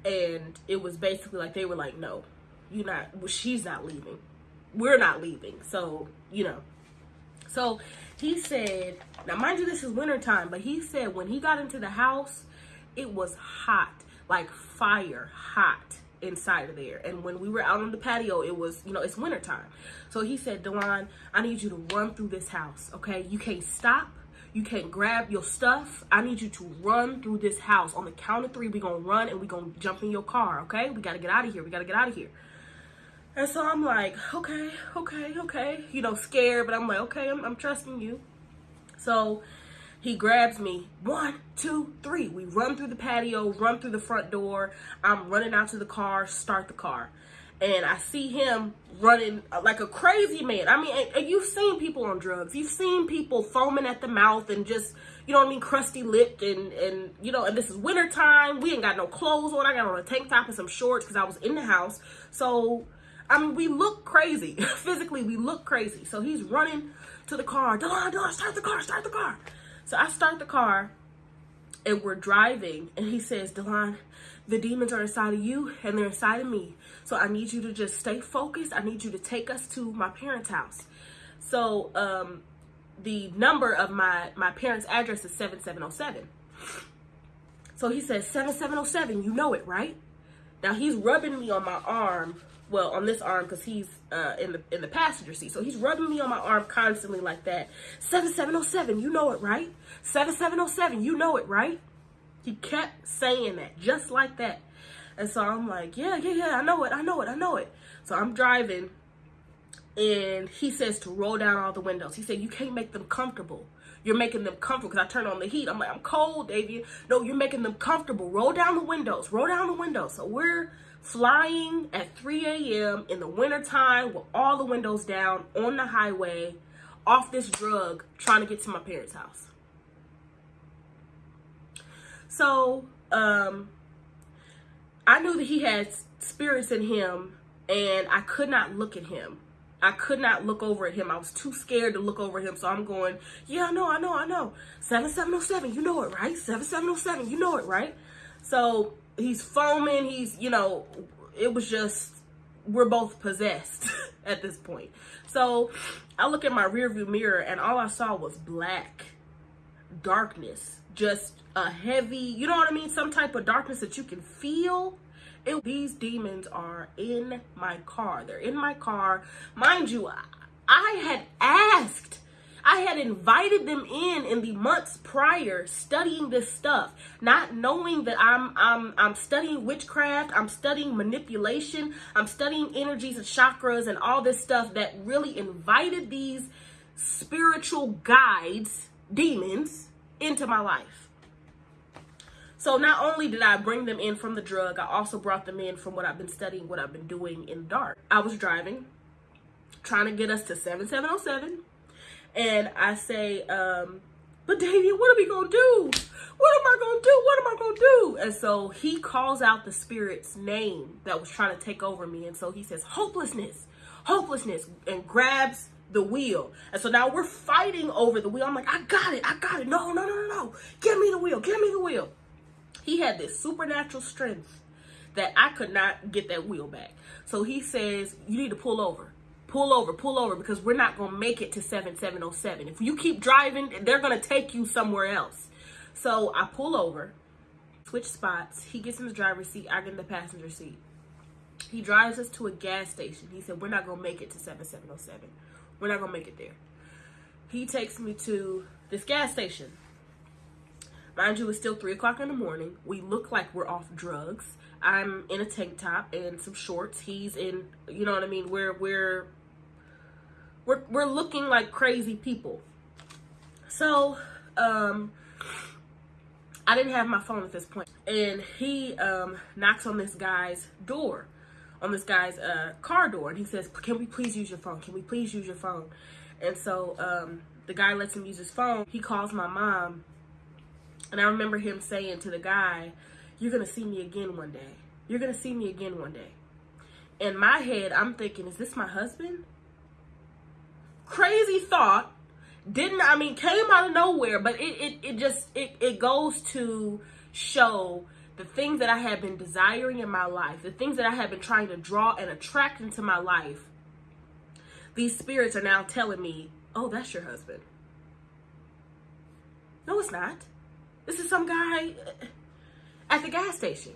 And it was basically like, they were like, no, you're not well, she's not leaving we're not leaving so you know so he said now mind you this is winter time but he said when he got into the house it was hot like fire hot inside of there and when we were out on the patio it was you know it's winter time so he said Delon I need you to run through this house okay you can't stop you can't grab your stuff. I need you to run through this house. On the count of three, we're going to run and we're going to jump in your car, okay? We got to get out of here. We got to get out of here. And so I'm like, okay, okay, okay, you know, scared, but I'm like, okay, I'm, I'm trusting you. So he grabs me, one, two, three. We run through the patio, run through the front door. I'm running out to the car, start the car. And I see him running like a crazy man. I mean, and, and you've seen people on drugs. You've seen people foaming at the mouth and just, you know what I mean, crusty lipped and, and you know, and this is winter time. We ain't got no clothes on. I got on a tank top and some shorts because I was in the house. So I mean, we look crazy. Physically, we look crazy. So he's running to the car. Delon, Delon, start the car, start the car. So I start the car and we're driving and he says, Delon, the demons are inside of you and they're inside of me. So I need you to just stay focused. I need you to take us to my parents' house. So um, the number of my, my parents' address is 7707. So he says, 7707, you know it, right? Now he's rubbing me on my arm well on this arm because he's uh, in the in the passenger seat. So he's rubbing me on my arm constantly like that. 7707, you know it, right? 7707, you know it, right? He kept saying that just like that. And so I'm like, yeah, yeah, yeah, I know it, I know it, I know it. So I'm driving and he says to roll down all the windows. He said, you can't make them comfortable. You're making them comfortable because I turn on the heat. I'm like, I'm cold, Davian. No, you're making them comfortable. Roll down the windows. Roll down the windows. So we're flying at 3 a.m. in the wintertime with all the windows down on the highway off this drug trying to get to my parents' house. So, um, I knew that he had spirits in him and I could not look at him. I could not look over at him. I was too scared to look over him. So I'm going, yeah, I know, I know, I know. 7707, you know it, right? 7707, you know it, right? So he's foaming. He's, you know, it was just, we're both possessed at this point. So I look at my rearview mirror and all I saw was black darkness, just a heavy, you know what I mean? Some type of darkness that you can feel. It, these demons are in my car. They're in my car. Mind you, I, I had asked I had invited them in in the months prior studying this stuff, not knowing that I'm I'm I'm studying witchcraft, I'm studying manipulation, I'm studying energies and chakras and all this stuff that really invited these spiritual guides, demons into my life. So not only did I bring them in from the drug, I also brought them in from what I've been studying, what I've been doing in the dark. I was driving, trying to get us to 7707 And I say, um, but Davian, what are we gonna do? What am I gonna do? What am I gonna do? And so he calls out the spirit's name that was trying to take over me. And so he says, hopelessness, hopelessness, and grabs the wheel. And so now we're fighting over the wheel. I'm like, I got it, I got it. No, no, no, no, no. Give me the wheel, give me the wheel. He had this supernatural strength that I could not get that wheel back. So he says, You need to pull over. Pull over, pull over, because we're not going to make it to 7707. If you keep driving, they're going to take you somewhere else. So I pull over, switch spots. He gets in the driver's seat, I get in the passenger seat. He drives us to a gas station. He said, We're not going to make it to 7707. We're not going to make it there. He takes me to this gas station. Mind you, it's still 3 o'clock in the morning. We look like we're off drugs. I'm in a tank top and some shorts. He's in, you know what I mean? We're we're we're we're looking like crazy people. So, um I didn't have my phone at this point. And he um knocks on this guy's door, on this guy's uh car door and he says, "Can we please use your phone? Can we please use your phone?" And so um the guy lets him use his phone. He calls my mom. And I remember him saying to the guy, you're going to see me again one day. You're going to see me again one day. In my head, I'm thinking, is this my husband? Crazy thought. Didn't, I mean, came out of nowhere, but it, it, it just, it, it goes to show the things that I have been desiring in my life, the things that I have been trying to draw and attract into my life. These spirits are now telling me, oh, that's your husband. No, it's not. This is some guy at the gas station.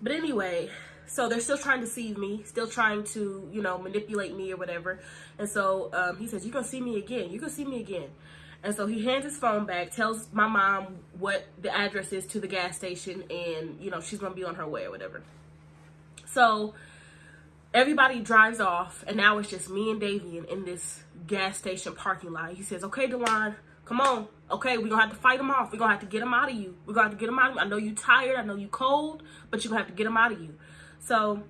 But anyway, so they're still trying to deceive me, still trying to, you know, manipulate me or whatever. And so um, he says, You're going to see me again. You're going to see me again. And so he hands his phone back, tells my mom what the address is to the gas station, and, you know, she's going to be on her way or whatever. So everybody drives off, and now it's just me and Davian in this gas station parking lot. He says, Okay, Delon, come on. Okay, we're gonna have to fight them off. We're gonna have to get them out of you. We're gonna have to get them out of you. I know you tired, I know you cold, but you're gonna have to get them out of you. So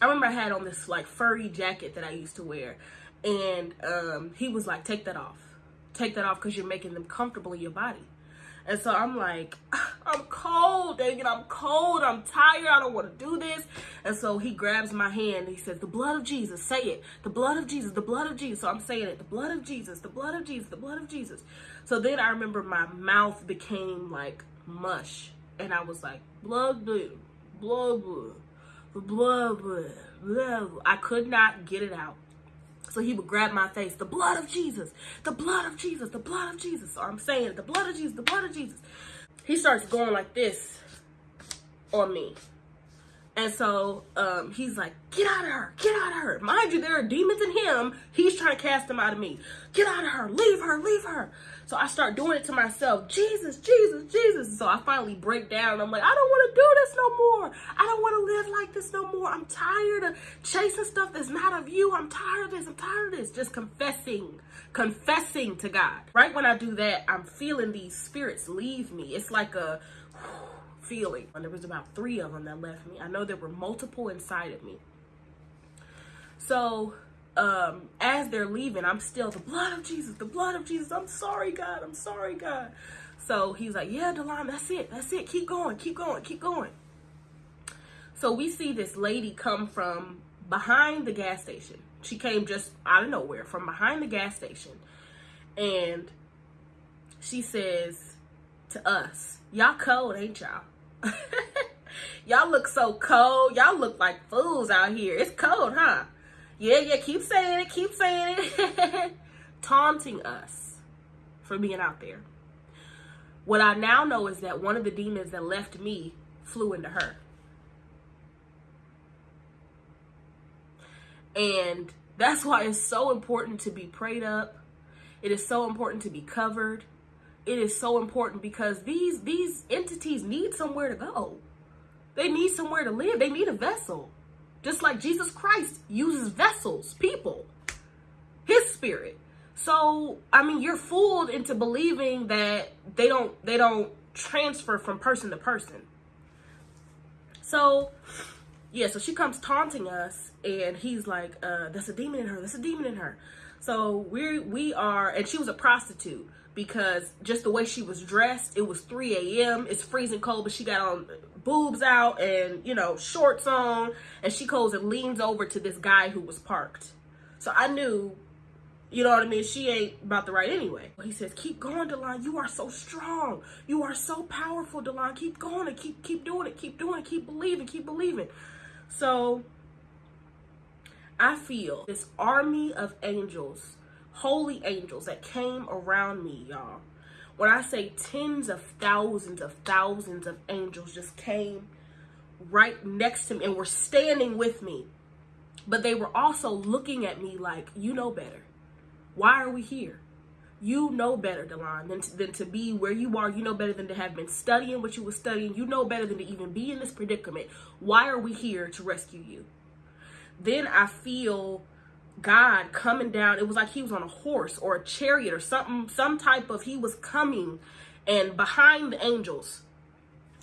I remember I had on this like furry jacket that I used to wear, and um, he was like, "Take that off, take that off, because you're making them comfortable in your body." And so I'm like, I'm cold, Davian. I'm cold. I'm tired. I don't want to do this. And so he grabs my hand and he says, The blood of Jesus. Say it. The blood of Jesus. The blood of Jesus. So I'm saying it. The blood of Jesus. The blood of Jesus. The blood of Jesus. So then I remember my mouth became like mush. And I was like, blood, blood, blood, blood, blood. I could not get it out. So he would grab my face, the blood of Jesus, the blood of Jesus, the blood of Jesus. So I'm saying, the blood of Jesus, the blood of Jesus. He starts going like this on me. And so um, he's like, get out of her, get out of her. Mind you, there are demons in him. He's trying to cast them out of me. Get out of her, leave her, leave her. So I start doing it to myself. Jesus, Jesus, Jesus. So I finally break down. I'm like, I don't want to do this no more. I don't want to live like this no more. I'm tired of chasing stuff that's not of you. I'm tired of this. I'm tired of this. Just confessing, confessing to God. Right when I do that, I'm feeling these spirits leave me. It's like a feeling. And there was about three of them that left me. I know there were multiple inside of me. So um, as they're leaving, I'm still the blood of Jesus, the blood of Jesus. I'm sorry, God. I'm sorry, God. So he's like, yeah, Delon, that's it. That's it. Keep going, keep going, keep going. So we see this lady come from behind the gas station. She came just out of nowhere from behind the gas station. And she says to us, y'all cold, ain't y'all? Y'all look so cold. Y'all look like fools out here. It's cold, huh? Yeah, yeah, keep saying it, keep saying it. Taunting us for being out there. What I now know is that one of the demons that left me flew into her. And that's why it's so important to be prayed up. It is so important to be covered it is so important because these these entities need somewhere to go. They need somewhere to live. They need a vessel. Just like Jesus Christ uses vessels, people, his spirit. So, I mean, you're fooled into believing that they don't they don't transfer from person to person. So, yeah, so she comes taunting us and he's like, uh, that's a demon in her. That's a demon in her. So we we are, and she was a prostitute because just the way she was dressed, it was 3 a.m. It's freezing cold, but she got on boobs out and you know shorts on, and she goes and leans over to this guy who was parked. So I knew, you know what I mean. She ain't about the right anyway. He says, "Keep going, Delon. You are so strong. You are so powerful, Delon. Keep going and keep keep doing it. Keep doing it. Keep believing. Keep believing." So I feel this army of angels, holy angels that came around me, y'all. When I say tens of thousands of thousands of angels just came right next to me and were standing with me. But they were also looking at me like, you know better. Why are we here? You know better, Delon, than to, than to be where you are. You know better than to have been studying what you were studying. You know better than to even be in this predicament. Why are we here to rescue you? Then I feel God coming down. It was like he was on a horse or a chariot or something, some type of he was coming and behind the angels.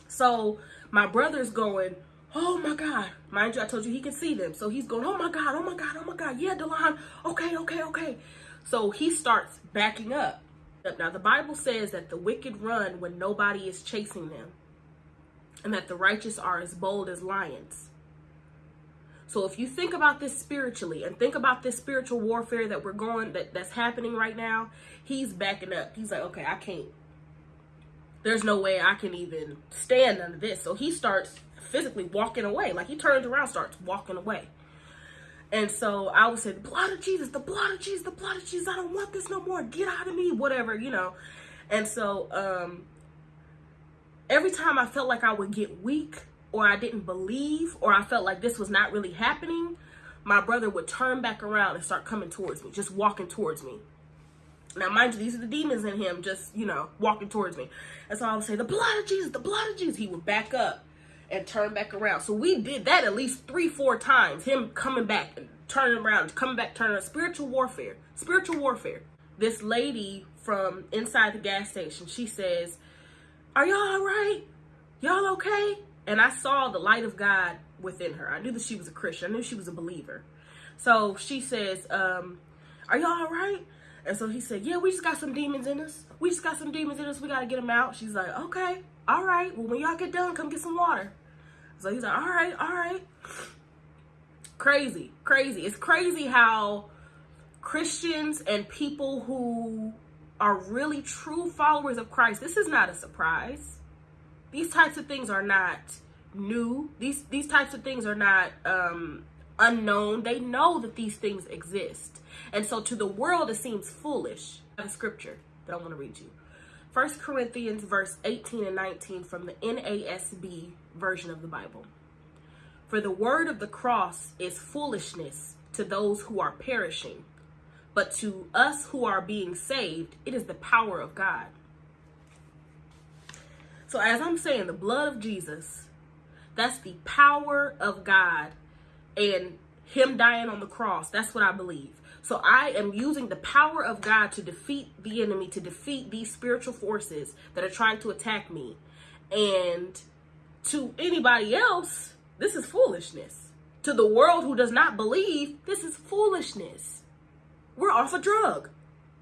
So my brother's going, Oh my God. Mind you, I told you he can see them. So he's going, Oh my God, oh my God, oh my God. Yeah, Delon. Okay, okay, okay. So he starts backing up. Now, the Bible says that the wicked run when nobody is chasing them, and that the righteous are as bold as lions. So if you think about this spiritually and think about this spiritual warfare that we're going that that's happening right now, he's backing up. He's like, "Okay, I can't. There's no way I can even stand under this." So he starts physically walking away. Like he turns around, starts walking away. And so I would say, the blood of Jesus, the blood of Jesus, the blood of Jesus. I don't want this no more. Get out of me, whatever, you know. And so um, every time I felt like I would get weak, or I didn't believe or I felt like this was not really happening, my brother would turn back around and start coming towards me, just walking towards me. Now, mind you, these are the demons in him, just, you know, walking towards me. And so I would say, the blood of Jesus, the blood of Jesus. He would back up and turn back around. So we did that at least three, four times. Him coming back and turning around, coming back, turning around. Spiritual warfare. Spiritual warfare. This lady from inside the gas station, she says, are y'all all right? Y'all okay? And I saw the light of God within her. I knew that she was a Christian. I knew she was a believer. So she says, um, are y'all all right? And so he said, yeah, we just got some demons in us. We just got some demons in us. We got to get them out. She's like, okay, all right. Well, when y'all get done, come get some water. So he's like, all right, all right. Crazy, crazy. It's crazy how Christians and people who are really true followers of Christ, this is not a surprise these types of things are not new. These these types of things are not um, unknown. They know that these things exist, and so to the world it seems foolish. The scripture that I want to read you. First Corinthians verse 18 and 19 from the NASB version of the Bible. For the word of the cross is foolishness to those who are perishing, but to us who are being saved, it is the power of God. So as I'm saying, the blood of Jesus, that's the power of God and him dying on the cross. That's what I believe. So I am using the power of God to defeat the enemy, to defeat these spiritual forces that are trying to attack me. And to anybody else, this is foolishness. To the world who does not believe, this is foolishness. We're off a drug.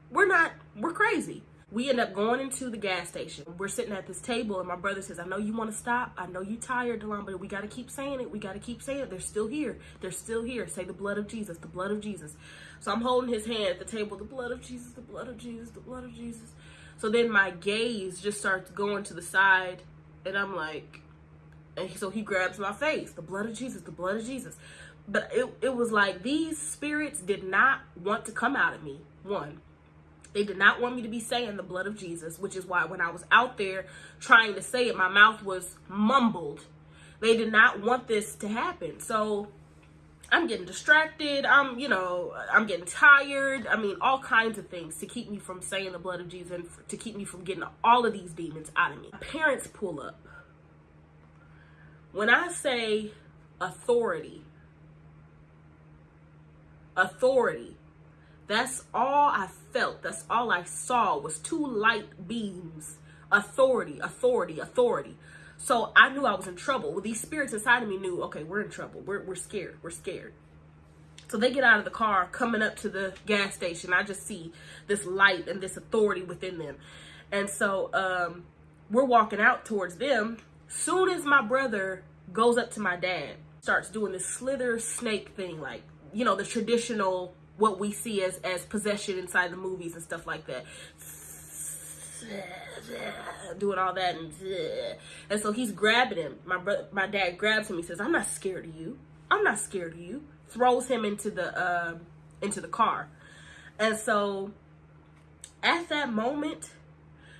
We're not, we're crazy we end up going into the gas station. We're sitting at this table and my brother says, I know you want to stop. I know you tired, Delon, but we got to keep saying it. We got to keep saying it. They're still here. They're still here. Say the blood of Jesus, the blood of Jesus. So I'm holding his hand at the table, the blood of Jesus, the blood of Jesus, the blood of Jesus. So then my gaze just starts going to the side and I'm like, and so he grabs my face, the blood of Jesus, the blood of Jesus. But it, it was like these spirits did not want to come out of me, one. They did not want me to be saying the blood of Jesus, which is why when I was out there trying to say it, my mouth was mumbled. They did not want this to happen. So I'm getting distracted. I'm, you know, I'm getting tired. I mean, all kinds of things to keep me from saying the blood of Jesus and to keep me from getting all of these demons out of me. Parents pull up. When I say authority, authority, that's all I felt. That's all I saw was two light beams. Authority, authority, authority. So I knew I was in trouble. Well, these spirits inside of me knew, okay, we're in trouble. We're, we're scared. We're scared. So they get out of the car coming up to the gas station. I just see this light and this authority within them. And so um, we're walking out towards them. Soon as my brother goes up to my dad, starts doing this slither snake thing, like, you know, the traditional what we see as as possession inside the movies and stuff like that. Doing all that and and so he's grabbing him. My brother my dad grabs him. He says i'm not scared of you. I'm not scared of you. Throws him into the uh, into the car. And so at that moment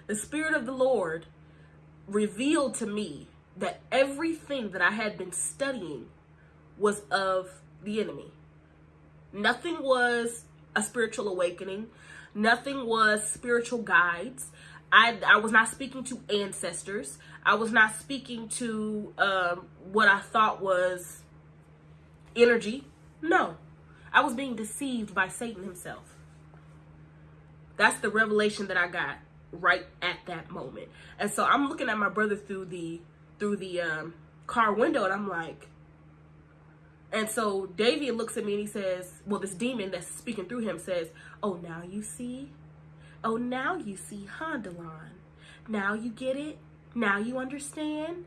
the spirit of the lord revealed to me that everything that i had been studying was of the enemy nothing was a spiritual awakening nothing was spiritual guides I, I was not speaking to ancestors. I was not speaking to um, what I thought was energy. No, I was being deceived by Satan himself. That's the revelation that I got right at that moment. And so I'm looking at my brother through the through the um, car window, and I'm like, and so Davian looks at me and he says, well, this demon that's speaking through him says, oh, now you see Oh, now you see, huh? Now you get it? Now you understand?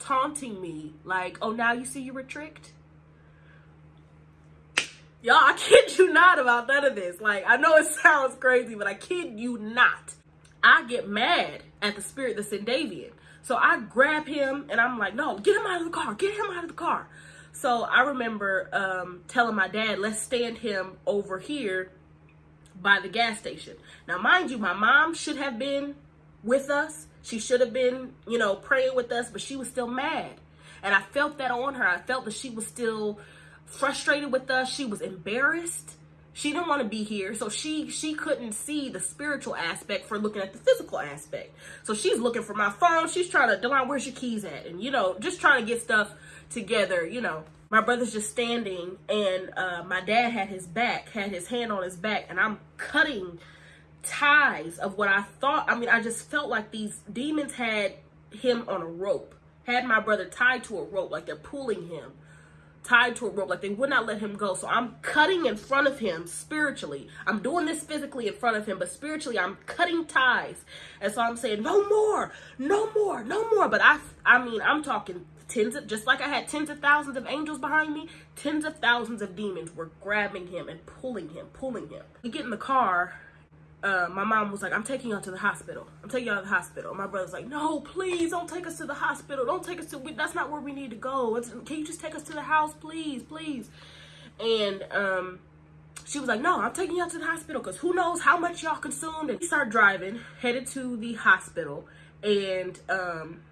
Taunting me, like, oh, now you see you were tricked? Y'all, I kid you not about none of this. Like, I know it sounds crazy, but I kid you not. I get mad at the spirit that's in Davian. So I grab him and I'm like, no, get him out of the car. Get him out of the car. So I remember um, telling my dad, let's stand him over here by the gas station. Now, mind you, my mom should have been with us. She should have been, you know, praying with us, but she was still mad. And I felt that on her. I felt that she was still frustrated with us. She was embarrassed. She didn't want to be here. So she she couldn't see the spiritual aspect for looking at the physical aspect. So she's looking for my phone. She's trying to, Delon, where's your keys at? And, you know, just trying to get stuff together, you know my brother's just standing and uh, my dad had his back, had his hand on his back, and I'm cutting ties of what I thought. I mean, I just felt like these demons had him on a rope, had my brother tied to a rope, like they're pulling him, tied to a rope, like they would not let him go. So I'm cutting in front of him spiritually. I'm doing this physically in front of him, but spiritually I'm cutting ties. And so I'm saying, no more, no more, no more. But I, I mean, I'm talking tens of just like I had tens of thousands of angels behind me, tens of thousands of demons were grabbing him and pulling him, pulling him. We get in the car. Uh, my mom was like, I'm taking y'all to the hospital. I'm taking y'all to the hospital. My brother's like, no, please don't take us to the hospital. Don't take us to, we, that's not where we need to go. It's, can you just take us to the house, please, please? And um, she was like, no, I'm taking y'all to the hospital because who knows how much y'all consumed. And we start driving, headed to the hospital. And um,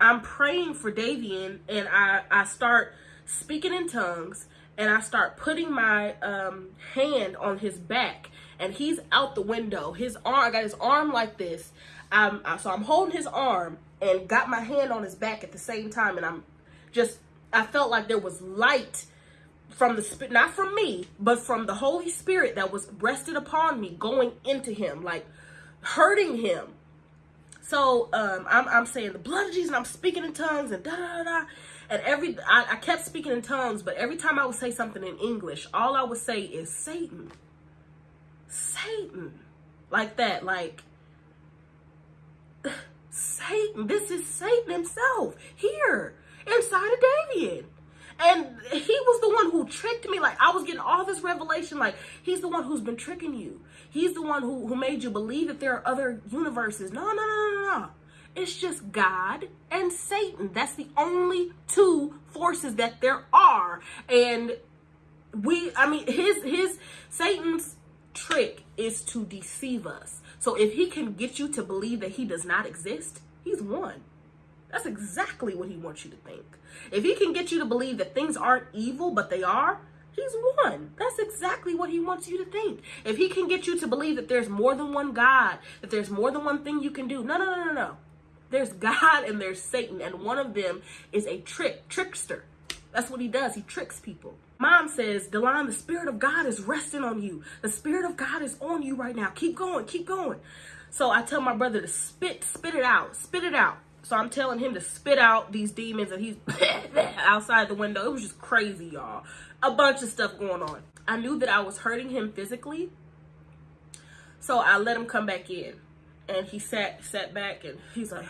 I'm praying for Davian and I, I start speaking in tongues and I start putting my um, hand on his back and he's out the window. His arm, I got his arm like this. Um, so I'm holding his arm and got my hand on his back at the same time. And I'm just, I felt like there was light from the spirit, not from me, but from the Holy Spirit that was rested upon me going into him, like hurting him so um, I'm, I'm saying the blood of Jesus, and I'm speaking in tongues and da da da. And every I, I kept speaking in tongues, but every time I would say something in English, all I would say is Satan, Satan, like that, like Satan. This is Satan himself here inside of Davian. And he was the one who tricked me. Like I was getting all this revelation. Like he's the one who's been tricking you. He's the one who, who made you believe that there are other universes. No, no, no, no, no. It's just God and Satan. That's the only two forces that there are. And we, I mean, his, his, Satan's trick is to deceive us. So if he can get you to believe that he does not exist, he's won. That's exactly what he wants you to think. If he can get you to believe that things aren't evil, but they are, he's won. That's exactly what he wants you to think. If he can get you to believe that there's more than one God, that there's more than one thing you can do, no, no, no, no, no. There's God and there's Satan, and one of them is a trick, trickster. That's what he does. He tricks people. Mom says, Delon, the Spirit of God is resting on you. The Spirit of God is on you right now. Keep going, keep going. So I tell my brother to spit, spit it out, spit it out. So I'm telling him to spit out these demons and he's outside the window. It was just crazy, y'all. A bunch of stuff going on. I knew that I was hurting him physically. So I let him come back in. And he sat sat back and he's like,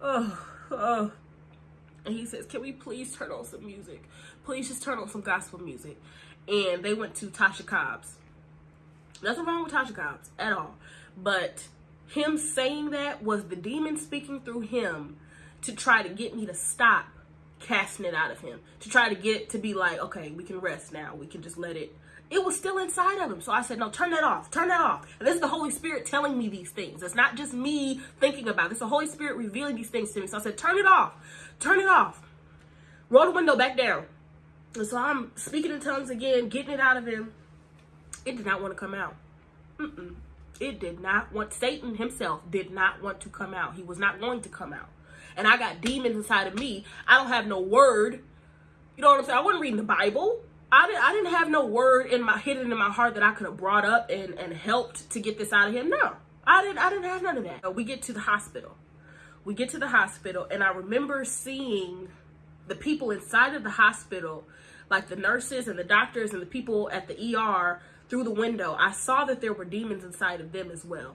oh, oh. And he says, can we please turn on some music? Please just turn on some gospel music. And they went to Tasha Cobbs. Nothing wrong with Tasha Cobbs at all. But him saying that was the demon speaking through him to try to get me to stop casting it out of him. To try to get it to be like, okay, we can rest now. We can just let it. It was still inside of him. So I said, no, turn that off. Turn that off. And this is the Holy Spirit telling me these things. It's not just me thinking about it. It's the Holy Spirit revealing these things to me. So I said, turn it off. Turn it off. Roll the window back down. And so I'm speaking in tongues again, getting it out of him. It did not want to come out. Mm-mm. It did not want, Satan himself did not want to come out. He was not going to come out. And I got demons inside of me. I don't have no word. You know what I'm saying? I wasn't reading the Bible. I didn't, I didn't have no word in my hidden in my heart that I could have brought up and, and helped to get this out of him. No, I didn't, I didn't have none of that. We get to the hospital. We get to the hospital and I remember seeing the people inside of the hospital, like the nurses and the doctors and the people at the ER through the window, I saw that there were demons inside of them as well.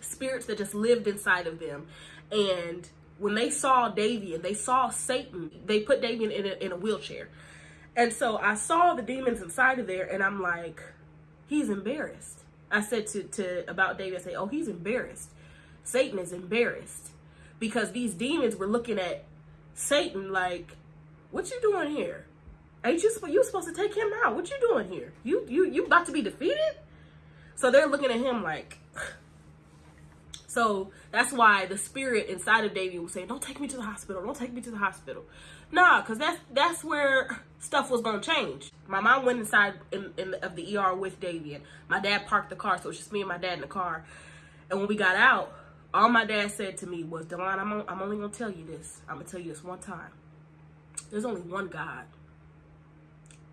Spirits that just lived inside of them. And when they saw Davian, they saw Satan, they put Davian in a, in a wheelchair. And so I saw the demons inside of there and I'm like, he's embarrassed. I said to, to about Davian, I say, oh, he's embarrassed. Satan is embarrassed because these demons were looking at Satan like, what you doing here? Ain't you you supposed to take him out? What you doing here? You you you about to be defeated? So they're looking at him like. So that's why the spirit inside of Davian was saying, "Don't take me to the hospital. Don't take me to the hospital." Nah, cause that's that's where stuff was gonna change. My mom went inside in, in of the ER with Davian. My dad parked the car, so it's just me and my dad in the car. And when we got out, all my dad said to me was, "Delon, I'm I'm only gonna tell you this. I'm gonna tell you this one time. There's only one God."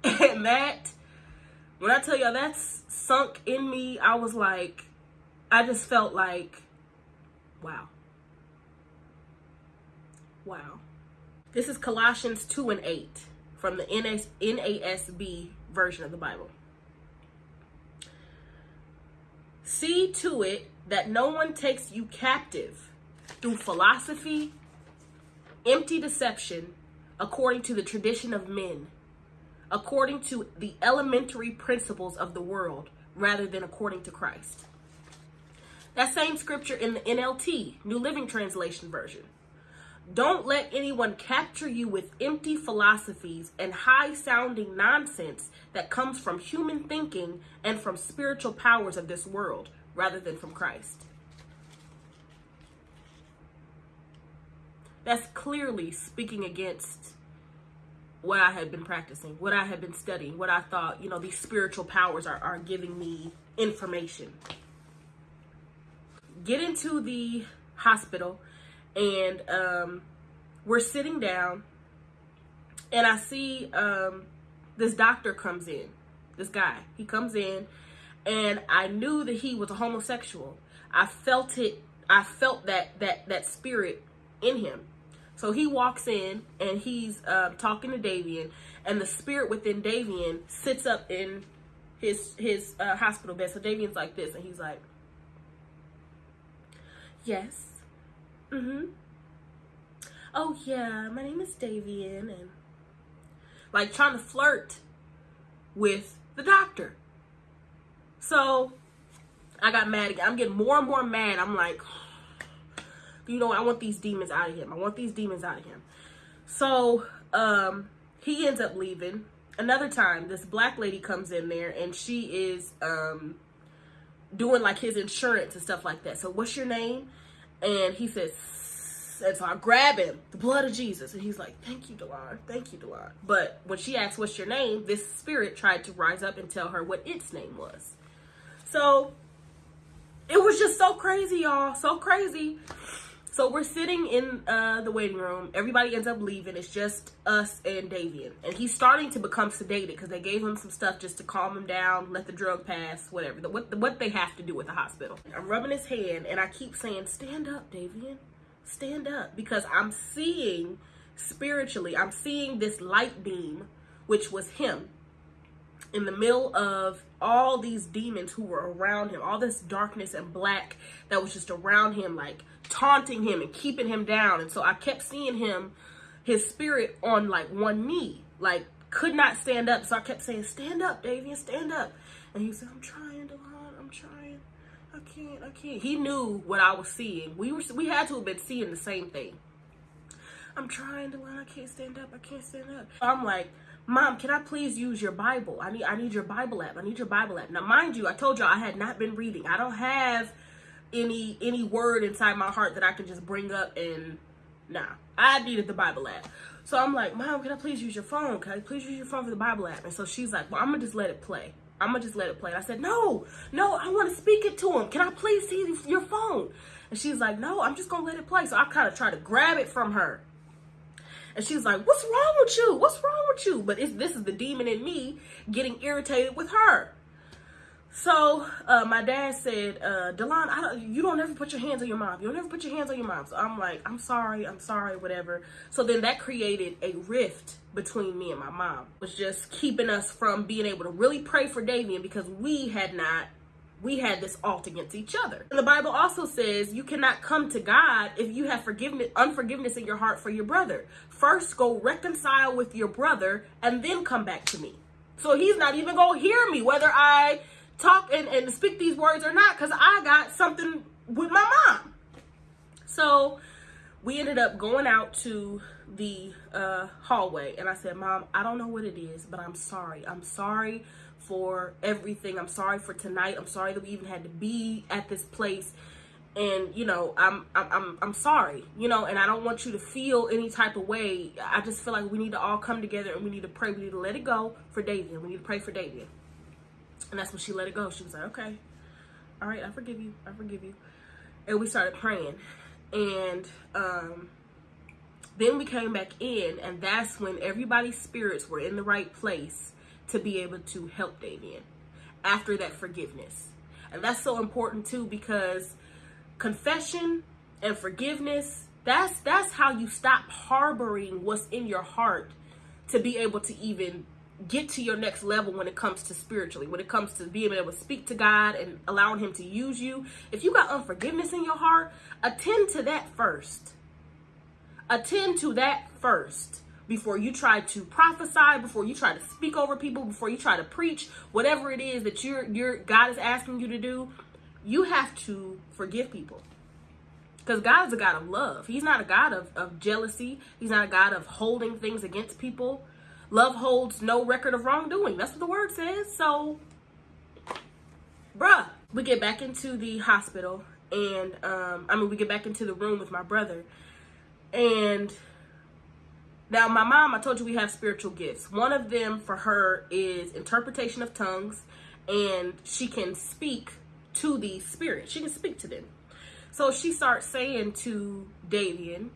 And that, when I tell y'all that's sunk in me, I was like, I just felt like, wow. Wow. This is Colossians 2 and 8 from the NASB version of the Bible. See to it that no one takes you captive through philosophy, empty deception, according to the tradition of men according to the elementary principles of the world rather than according to Christ. That same scripture in the NLT, New Living Translation version. Don't let anyone capture you with empty philosophies and high sounding nonsense that comes from human thinking and from spiritual powers of this world rather than from Christ. That's clearly speaking against what I had been practicing, what I had been studying, what I thought, you know, these spiritual powers are, are giving me information. Get into the hospital and um, we're sitting down and I see um, this doctor comes in, this guy, he comes in and I knew that he was a homosexual. I felt it. I felt that, that, that spirit in him. So he walks in and he's uh, talking to Davian, and the spirit within Davian sits up in his his uh, hospital bed. So Davian's like this, and he's like, "Yes, mm-hmm. Oh yeah, my name is Davian," and like trying to flirt with the doctor. So I got mad again. I'm getting more and more mad. I'm like you know, I want these demons out of him. I want these demons out of him. So um, he ends up leaving. Another time, this black lady comes in there and she is um, doing like his insurance and stuff like that. So what's your name? And he says, and so I grab him, the blood of Jesus. And he's like, thank you, Delon. Thank you, Delon. But when she asks, what's your name? This spirit tried to rise up and tell her what its name was. So it was just so crazy, y'all. So crazy. So we're sitting in uh, the waiting room. Everybody ends up leaving. It's just us and Davian. And he's starting to become sedated because they gave him some stuff just to calm him down, let the drug pass, whatever. The, what, the, what they have to do with the hospital. I'm rubbing his hand and I keep saying, stand up, Davian. stand up because I'm seeing spiritually, I'm seeing this light beam, which was him in the middle of all these demons who were around him, all this darkness and black that was just around him, like taunting him and keeping him down. And so I kept seeing him, his spirit on like one knee, like could not stand up. So I kept saying, stand up, Davian, stand up. And he said, I'm trying, Delon, I'm trying. I can't, I can't. He knew what I was seeing. We were, we had to have been seeing the same thing. I'm trying, Delon, I can't stand up, I can't stand up. I'm like, Mom, can I please use your Bible? I need I need your Bible app. I need your Bible app. Now, mind you, I told y'all I had not been reading. I don't have any any word inside my heart that I can just bring up and nah. I needed the Bible app. So I'm like, Mom, can I please use your phone? Can I please use your phone for the Bible app? And so she's like, Well, I'm gonna just let it play. I'm gonna just let it play. And I said, No, no, I want to speak it to him. Can I please see your phone? And she's like, No, I'm just gonna let it play. So I kind of try to grab it from her. And she's like, what's wrong with you? What's wrong with you? But it's this is the demon in me getting irritated with her. So uh, my dad said, uh, Delon, I don't, you don't ever put your hands on your mom. You don't ever put your hands on your mom. So I'm like, I'm sorry, I'm sorry, whatever. So then that created a rift between me and my mom. It was just keeping us from being able to really pray for Davian because we had not we had this alt against each other. And the Bible also says you cannot come to God if you have forgiveness, unforgiveness in your heart for your brother. First, go reconcile with your brother and then come back to me. So he's not even going to hear me whether I talk and, and speak these words or not because I got something with my mom. So we ended up going out to the uh, hallway and I said, Mom, I don't know what it is, but I'm sorry. I'm sorry for everything. I'm sorry for tonight. I'm sorry that we even had to be at this place. And you know, I'm I'm I'm I'm sorry, you know, and I don't want you to feel any type of way. I just feel like we need to all come together and we need to pray. We need to let it go for Davian. We need to pray for Davian. And that's when she let it go. She was like, Okay, all right, I forgive you. I forgive you. And we started praying. And um then we came back in, and that's when everybody's spirits were in the right place to be able to help Davian after that forgiveness. And that's so important too because confession and forgiveness, that's that's how you stop harboring what's in your heart to be able to even get to your next level when it comes to spiritually, when it comes to being able to speak to God and allowing him to use you. If you got unforgiveness in your heart, attend to that first. Attend to that first before you try to prophesy, before you try to speak over people, before you try to preach, whatever it is that your your God is asking you to do, you have to forgive people. Because God is a God of love. He's not a God of, of jealousy. He's not a God of holding things against people. Love holds no record of wrongdoing. That's what the word says. So, bruh, we get back into the hospital and um, I mean, we get back into the room with my brother and now, my mom, I told you we have spiritual gifts. One of them for her is interpretation of tongues, and she can speak to the spirit. She can speak to them. So she starts saying to Davian,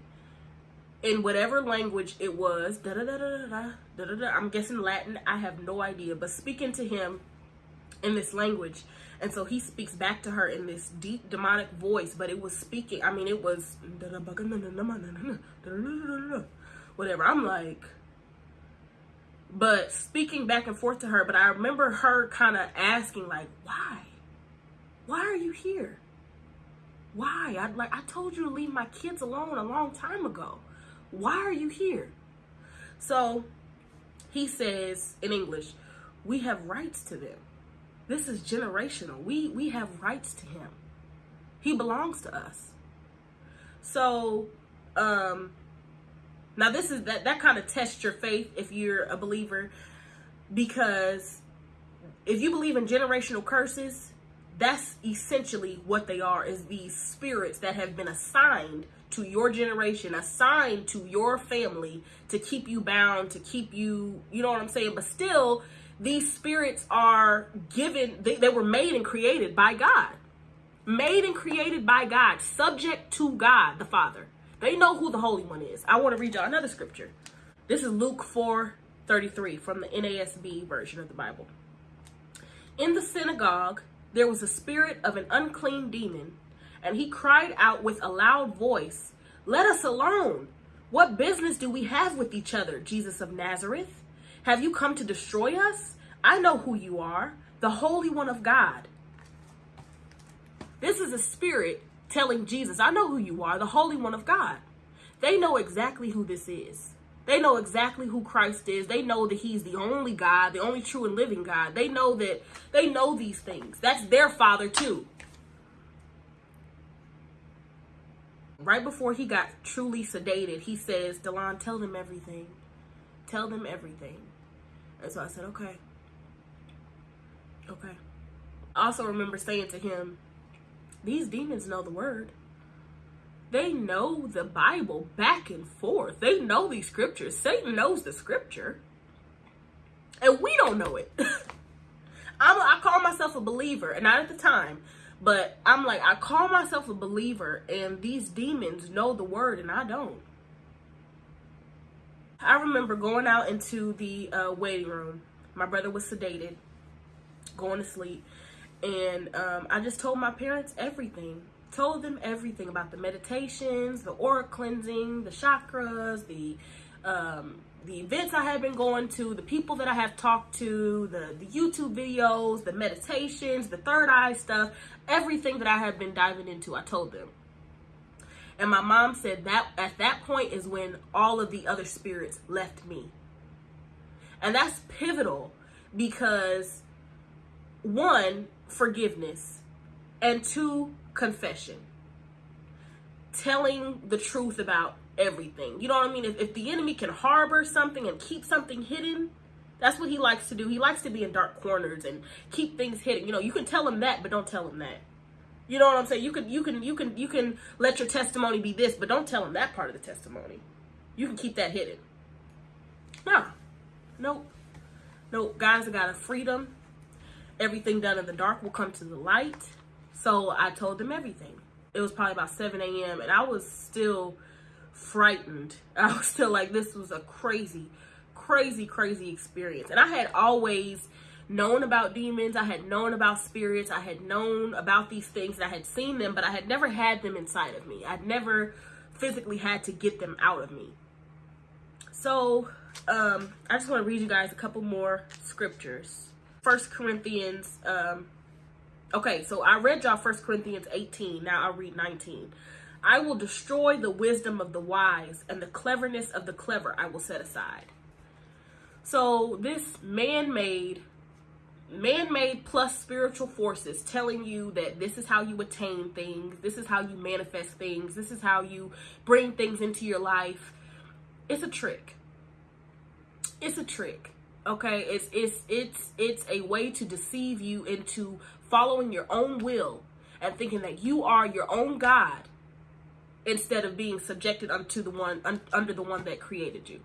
in whatever language it was, da da da da da da da da. I'm guessing Latin. I have no idea, but speaking to him in this language, and so he speaks back to her in this deep demonic voice. But it was speaking. I mean, it was whatever. I'm like, but speaking back and forth to her, but I remember her kind of asking, like, why? Why are you here? Why? I like I told you to leave my kids alone a long time ago. Why are you here? So he says in English, we have rights to them. This is generational. We we have rights to him. He belongs to us. So um now this is that that kind of tests your faith if you're a believer because if you believe in generational curses, that's essentially what they are is these spirits that have been assigned to your generation, assigned to your family to keep you bound, to keep you, you know what I'm saying? But still, these spirits are given, they, they were made and created by God. Made and created by God, subject to God the Father. They know who the Holy One is. I want to read y'all another scripture. This is Luke 4 33 from the NASB version of the Bible. In the synagogue, there was a spirit of an unclean demon, and he cried out with a loud voice, Let us alone. What business do we have with each other, Jesus of Nazareth? Have you come to destroy us? I know who you are, the Holy One of God. This is a spirit telling Jesus, I know who you are, the Holy One of God. They know exactly who this is. They know exactly who Christ is. They know that he's the only God, the only true and living God. They know that they know these things. That's their father too. Right before he got truly sedated, he says, Delon, tell them everything. Tell them everything. And so I said, okay. Okay. I also remember saying to him, these demons know the word. They know the Bible back and forth. They know these scriptures. Satan knows the scripture. And we don't know it. I'm, I call myself a believer, and not at the time, but I'm like, I call myself a believer, and these demons know the word, and I don't. I remember going out into the uh, waiting room. My brother was sedated, going to sleep, and um, I just told my parents everything told them everything about the meditations, the aura cleansing, the chakras, the um, the events I have been going to, the people that I have talked to, the, the YouTube videos, the meditations, the third eye stuff, everything that I have been diving into, I told them. And my mom said that at that point is when all of the other spirits left me. And that's pivotal because one, forgiveness, and two, confession. Telling the truth about everything. You know what I mean? If, if the enemy can harbor something and keep something hidden, that's what he likes to do. He likes to be in dark corners and keep things hidden. You know, you can tell him that, but don't tell him that. You know what I'm saying? You can you can you can you can let your testimony be this, but don't tell him that part of the testimony. You can keep that hidden. No. Nope. Nope. Guys have got a freedom. Everything done in the dark will come to the light. So I told them everything. It was probably about 7 a.m. and I was still frightened. I was still like, this was a crazy, crazy, crazy experience. And I had always known about demons. I had known about spirits. I had known about these things. and I had seen them, but I had never had them inside of me. I'd never physically had to get them out of me. So um, I just want to read you guys a couple more scriptures. First Corinthians um, Okay, so I read y'all First Corinthians 18. Now I'll read 19. I will destroy the wisdom of the wise, and the cleverness of the clever I will set aside. So this man-made, man-made plus spiritual forces telling you that this is how you attain things, this is how you manifest things, this is how you bring things into your life. It's a trick. It's a trick okay it's it's it's it's a way to deceive you into following your own will and thinking that you are your own God instead of being subjected unto the one un, under the one that created you.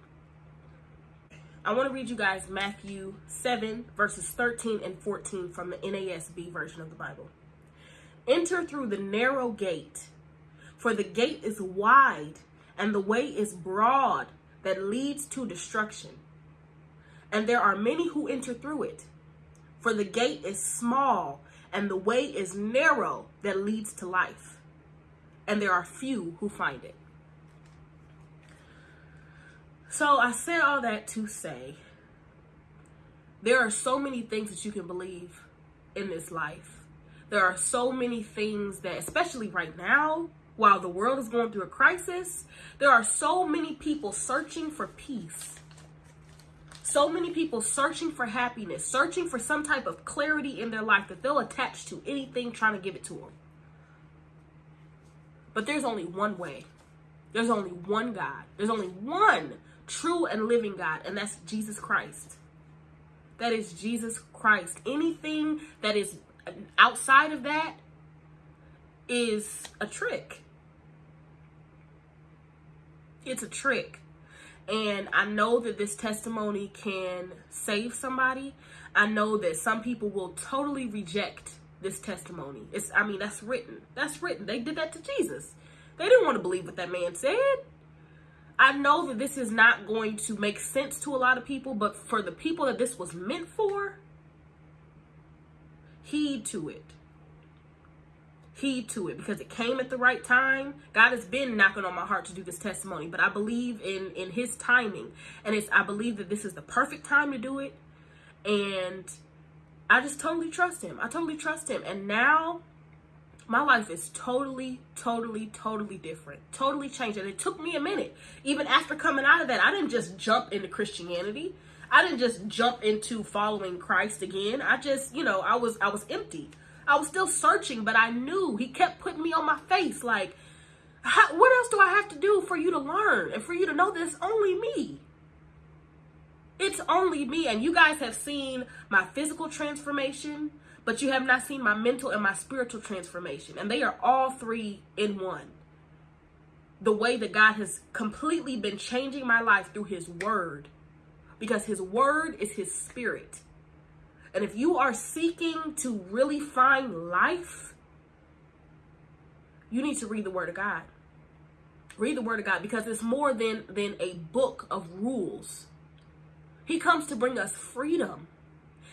I want to read you guys Matthew 7 verses 13 and 14 from the NASB version of the Bible. Enter through the narrow gate, for the gate is wide and the way is broad that leads to destruction. And there are many who enter through it. For the gate is small and the way is narrow that leads to life, and there are few who find it. So I said all that to say there are so many things that you can believe in this life. There are so many things that, especially right now, while the world is going through a crisis, there are so many people searching for peace so many people searching for happiness, searching for some type of clarity in their life that they'll attach to anything trying to give it to them. But there's only one way. There's only one God. There's only one true and living God, and that's Jesus Christ. That is Jesus Christ. Anything that is outside of that is a trick. It's a trick. And I know that this testimony can save somebody. I know that some people will totally reject this testimony. It's I mean, that's written. That's written. They did that to Jesus. They didn't want to believe what that man said. I know that this is not going to make sense to a lot of people, but for the people that this was meant for, heed to it. Heed to it because it came at the right time. God has been knocking on my heart to do this testimony, but I believe in in his timing. And it's I believe that this is the perfect time to do it. And I just totally trust him. I totally trust him. And now my life is totally, totally, totally different. Totally changed. And it took me a minute. Even after coming out of that, I didn't just jump into Christianity. I didn't just jump into following Christ again. I just, you know, I was I was empty. I was still searching, but I knew he kept putting me on my face like how, what else do I have to do for you to learn and for you to know this? only me? It's only me. And you guys have seen my physical transformation, but you have not seen my mental and my spiritual transformation. And they are all three in one. The way that God has completely been changing my life through his word, because his word is his spirit. And if you are seeking to really find life, you need to read the word of God. Read the word of God because it's more than than a book of rules. He comes to bring us freedom.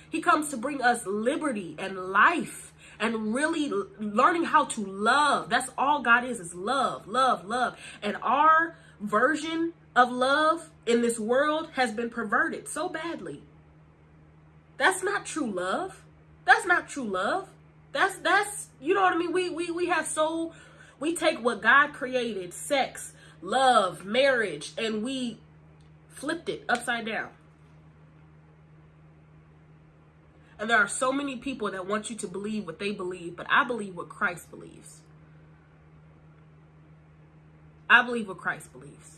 He comes to bring us liberty and life and really learning how to love. That's all God is is love, love, love. And our version of love in this world has been perverted so badly. That's not true love. That's not true love. That's that's you know what I mean? We we we have so we take what God created, sex, love, marriage, and we flipped it upside down. And there are so many people that want you to believe what they believe, but I believe what Christ believes. I believe what Christ believes.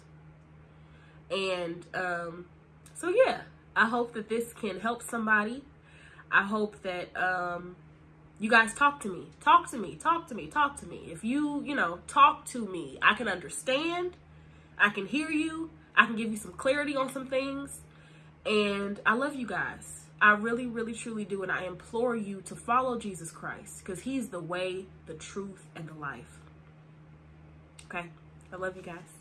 And um, so, yeah, I hope that this can help somebody. I hope that um, you guys talk to me. Talk to me. Talk to me. Talk to me. If you, you know, talk to me, I can understand. I can hear you. I can give you some clarity on some things. And I love you guys. I really, really, truly do. And I implore you to follow Jesus Christ because he's the way, the truth, and the life. Okay? I love you guys.